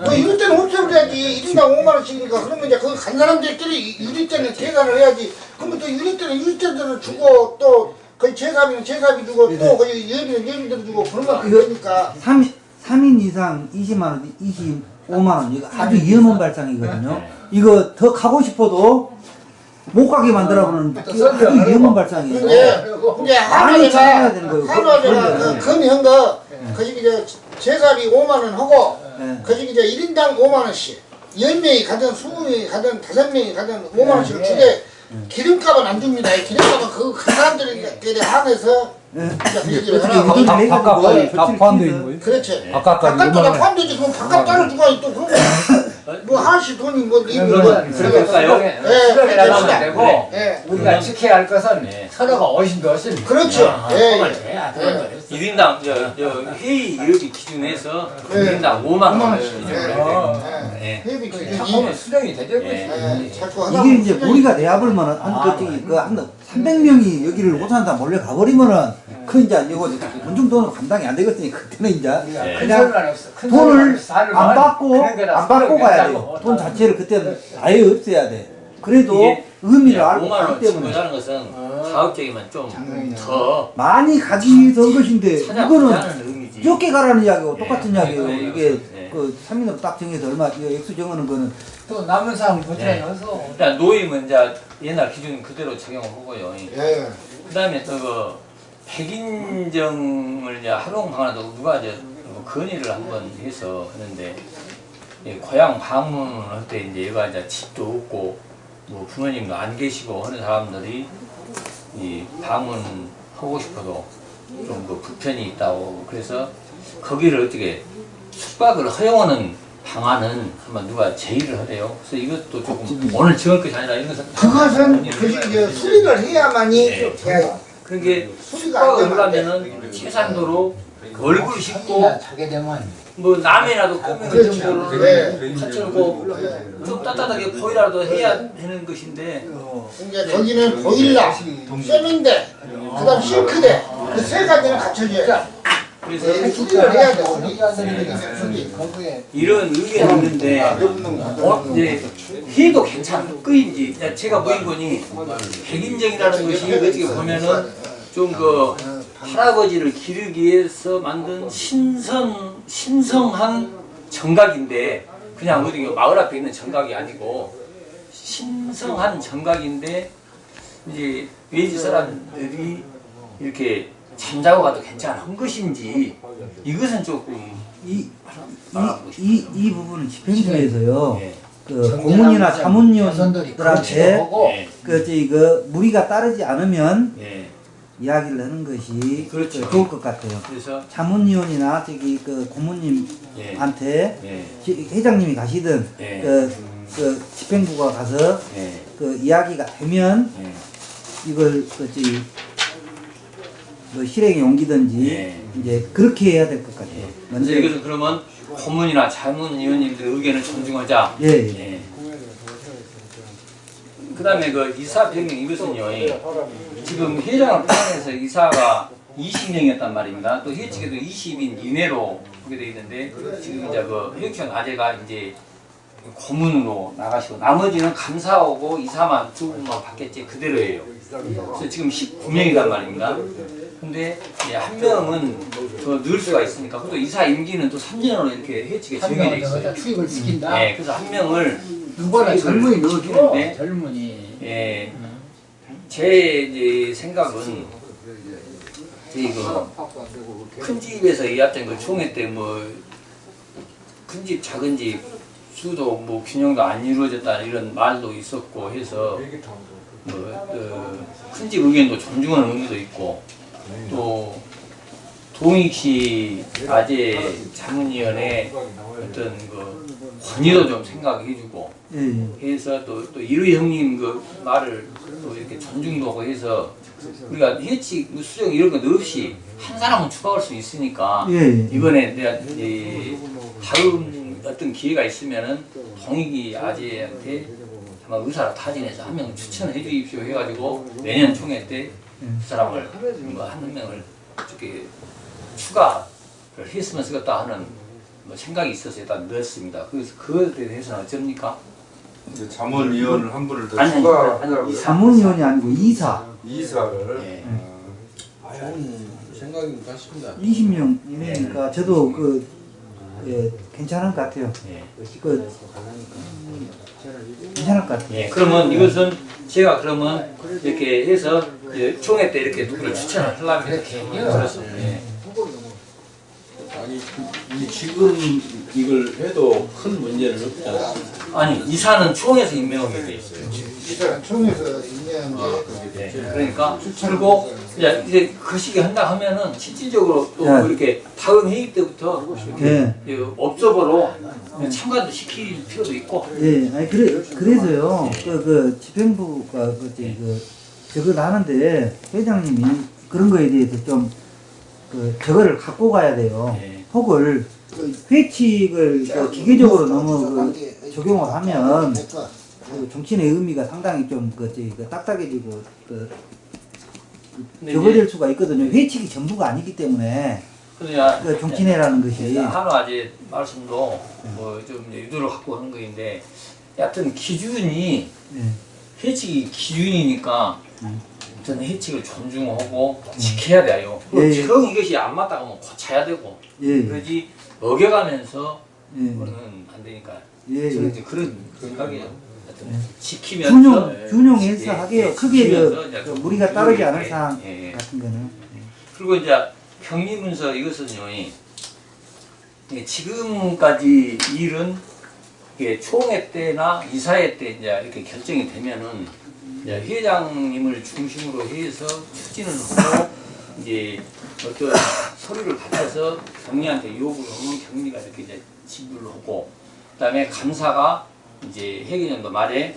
뭐 이럴 때는 없애버려야지. 1인당 5만 원씩 이니까 그러면 이제 그 간 사람들끼리 유리 때는 계산을 해야지. 그러면 또 유리 때는 유리 때대로 주고 또 그 제사비는 제사비 주고 또 그 예비는 예비대로 주고 그러면 안 이거- 되니까. 3, 3인 이상 20만 원, 25만 원 이거 아주 위험한 발상이거든요. 이거 더 가고 싶어도 못 가게 만들어버리는 또 이거 아주 위험한. 발상이에요. 근데 찾아야 되는 한화제가 거예요. 한화제가 그런데. 그 금형 거 거기 이제 제사비 5만 원 하고 예. 거기 이제 1인당 5만 원씩 10명이 가든 20명이 가든 5명이 가든 5만 네. 원씩을 주되 기름값은 안 줍니다. 이 기름값은 그그 한해서 어떻게 하라고. 유도를 바- 해가지고 바깥까지 다 조치를 포함되어 있는 거예요? 그렇지. 바깥까지 바깥도 5만 다 원. 포함되지. 그럼 바깥 따로 주고 또 그런 뭐 하나씩 돈이 뭐 이거 나가면 예, 안 되고 예. 우리가 지켜야 할 것은 서로가 오신도 오신. 그렇죠. 예, 그걸 예. 1인당 저, 저 회의 이렇게 기준해서 네. 1인당 5만 원을 예. 예. 예. 회비 기준이 자꾸는 수정이 되죠. 예. 예, 이게 이제 보면 무리가 돼버리면 한 아, 그쪽이 그한 300명이 여기를 오산다 몰래 가버리면은 그 이제 이거 본중 돈은 감당이 안 되거든요. 그때는 이제 네. 큰 그냥 돈을 안 받고 안 받고 가야. 돼요. 돈 자체를 그때는 아예 없애야 돼. 그래도 의미를 알고 5만 원 하기 때문에 친구라는 것은 가급적이면 좀 더 많이 가기 위해서 한 것인데 이거는. 적게 가라는 이야기고 똑같은 네. 이야기예요. 네. 이게 네. 그 3인으로 딱 정해서 얼마 이거 액수 정하는 거는 또 남은 사람 네. 고쳐서 일단 노임은 이제 옛날 기준 그대로 적용을 하고요. 예. 그다음에 또그 백인정을 이제 활용하나도 누가 이제 뭐 건의를 한번 해서 하는데 예, 고향 방문을 할 때 이제 얘가 이제 집도 없고 뭐 부모님도 안 계시고 하는 사람들이 이 방문하고 싶어도 좀 그 불편이 있다고 그래서 거기를 어떻게 숙박을 허용하는 방안은 한번 누가 제의를 하래요. 그래서 이것도 조금 오늘 정할 것이 아니라 이런 것은 그것은 그 수리를 해야만이 네. 그게 수리가 안 숙박을 되면 안 돼. 하려면은 최상도로 얼굴 씻고 되면 뭐 남이라도 꾸미는 그렇죠. 정도를 네. 갖추고 좀 따뜻하게 보이라도 해야 하는 것인데 이제 거기는 보일러, 세면대, 그다음 싱크대 그 세 가지는 갖춰줘야 돼. 그래서 네, 해야 돼. 네. 거기에. 이런 의견이 있는데 어, 이제 해도 괜찮을거인지 제가 보인 거니 백인정이라는 것이 어떻게 보면은 좀그 할아버지를 기르기 위해서 만든 신선 신성한 정각인데 그냥 어디 그 마을 앞에 있는 정각이 아니고 신성한 정각인데 이제 외지 사람들이 이렇게 잠자고 가도 괜찮은 것인지 이것은 조금 이, 이, 이, 이 부분은 집행부에서요. 예. 그 고문이나 자문위원들한테 예. 그, 저기, 그, 무리가 따르지 않으면 예. 이야기를 하는 것이 그렇죠. 그 좋을 것 같아요. 그래서 자문위원이나 저기 그 고문님한테 예. 예. 지- 회장님이 가시든 예. 그, 그 집행부가 가서 예. 그 이야기가 되면 예. 이걸 그 저기 뭐 실행에 옮기든지 예. 이제 그렇게 해야 될 것 같아요. 그래서 이것은 그러면 고문이나 자문 위원님들 의견을 존중하자. 예, 예. 예. 그다음에 그 이사 변경 이것은요. 예. 지금 회장을 포함해서 이사가 20명이었단 말입니다. 또 회칙에도 20인 이내로 하게 돼 있는데 지금 이제 그 회칙 아재가 이제 고문으로 나가시고 나머지는 감사하고 이사만 두 분만 받겠지 그대로예요. 그래서 지금 19명이란 말입니다. 근데 이제 한 명은 더 넣을 수가 있으니까 또 이사 임기는 또 3년으로 이렇게 한 정해져 있어요. 여기다 투입을 시킨다. 네, 그래서 한 명을 누구나 젊은이 넣어줘. 시키는데 젊은이. 예, 제 이제 생각은 이거 큰 집에서 이합장 그 총회 때 뭐 큰 집 작은 집 수도 뭐 균형도 안 이루어졌다 이런 말도 있었고 해서 뭐큰 집 의견도 존중하는 의미도 있고 또 동익시 아재 자문위원회 어떤 그 권위도 좀 생각해주고 예, 예. 해서 또, 또 이루희 형님 그 말을 또 이렇게 존중도 하고 해서 우리가 해치 뭐 수정 이런 건 없이 한 사람은 추가할 수 있으니까 예, 예. 이번에 내가 이 다음 어떤 기회가 있으면은 동익이 아재한테 아마 의사를 타진해서 한 명 추천해 주십시오 해가지고 내년 총회 때그 사람을 뭐한 명을 이렇게 추가를 했으면 쓰겠다 하는 뭐 생각이 있어서 일단 넣었습니다. 그래서 그거에 대해서는 어쩝니까? 이제 자문위원을 한 분을 더 아니. 아니, 자문위원이 아니고 이사 이사를 예. 아, 좋은 생각인 것 같습니다. 20명 이내니까 저도 그 예, 괜찮은 것 같아요. 예. 그 괜찮을 것 같아요. 예, 그러면 이것은 제가 그러면 이렇게 해서 총회 때 이렇게 누구를 추천을 하려면 이렇게 그렇습니다. 예. 아니 이 지금 이걸 해도 큰 문제는 없지 않습니다. 아니 이사는 총회에서 임명하게 돼 있어요. 이사람 총에서 있냐는데 예, 그러니까 그리고 이제 이제 그 시기 한다 하면은 실질적으로 또 예. 이렇게 다음 회의 때부터 예. 이 업소보로 참가도 시킬 필요도 있고 예, 아니 그래 그래서요. 그, 그 집행부가 그, 그 저걸 하는데 회장님이 그런 거에 대해서 좀 그 저거를 갖고 가야 돼요. 예. 혹을 회칙을 그 기계적으로 너무 그 적용을 하면 그 정치인의 의미가 상당히 좀그 그 딱딱해지고 그 적어질 수가 있거든요. 회칙이 전부가 아니기 때문에 그러냐 그 정치내라는 것이 하나 이제 말씀도 뭐좀 유도를 갖고 하는 거인데 여하튼 기준이 예. 해칙이 기준이니까 저는 해칙을 존중하고 지켜야 돼요. 예, 예. 정 이것이 안 맞다 하면 고쳐야 되고 예. 그러지 어겨가면서 예. 그거는 안 되니까 예, 저는 예. 이제 그런 생각이에요. 지키면서 균형 예, 균형해서 예, 하게요. 예, 크게 그, 이제 그 무리가 따르지 않을 예, 사항 예, 예. 같은 거는 그리고 이제 평리문서 이것은요, 이- 이 지금까지 일은 이게 총회 때나 이사회 때 이제 이렇게 결정이 되면은 이제 회장님을 중심으로 해서 추진을 하고 이제 어떤 서류를 받아서 경리한테 요구를 하면 경리가 이렇게 이제 지불을 하고 그다음에 감사가 이제 회계년도 말에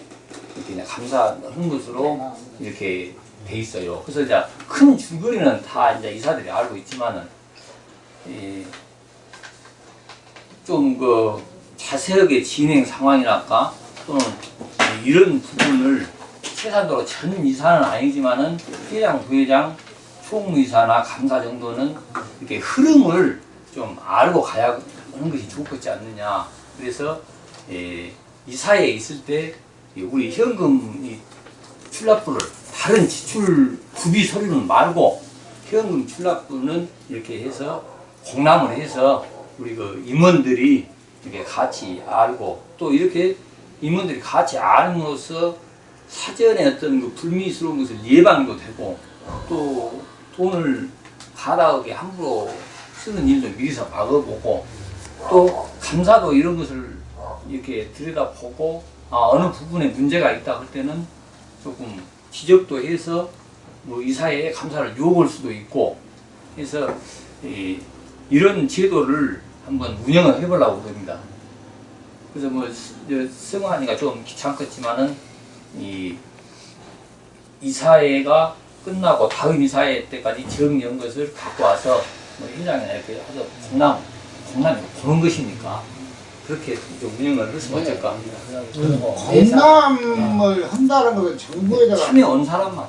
이렇게 이제 감사하는 것으로 이렇게 돼 있어요. 그래서 이제 큰 줄거리는 다 이제 이사들이 알고 있지만은 좀 그 자세하게 진행 상황이랄까 또는 이런 부분을 최소한도로 전 이사는 아니지만은 회장, 부회장, 총무이사나 감사 정도는 이렇게 흐름을 좀 알고 가야 하는 것이 좋겠지 않느냐. 그래서 예, 이사에 있을 때이 우리 현금 이 출납부를 다른 지출 구비 서류는 말고 현금 출납부는 이렇게 해서 공람을 해서 우리 그 임원들이 이렇게 같이 알고 또 이렇게 임원들이 같이 알므로써 사전에 어떤 그 불미스러운 것을 예방도 되고 또 돈을 가다하게 함부로 쓰는 일도 미리서 막아보고 또 감사도 이런 것을 이렇게 들여다보고 아, 어느 부분에 문제가 있다 할 때는 조금 지적도 해서 뭐 이사회에 감사를 요구할 수도 있고 이, 이런 제도를 한번 운영을 해보려고 그럽니다. 그래서 뭐 승환이가 좀 귀찮겠지만은 이 이사회가 끝나고 다음 이사회 때까지 정리한 것을 갖고 와서 뭐 회장이나 이렇게 해서 공람 공람이 보는 것이니까 그렇게 좀 운영을 했으면 어떨까. 공감을 한다는 것은 정부에다가 참여 온 사람만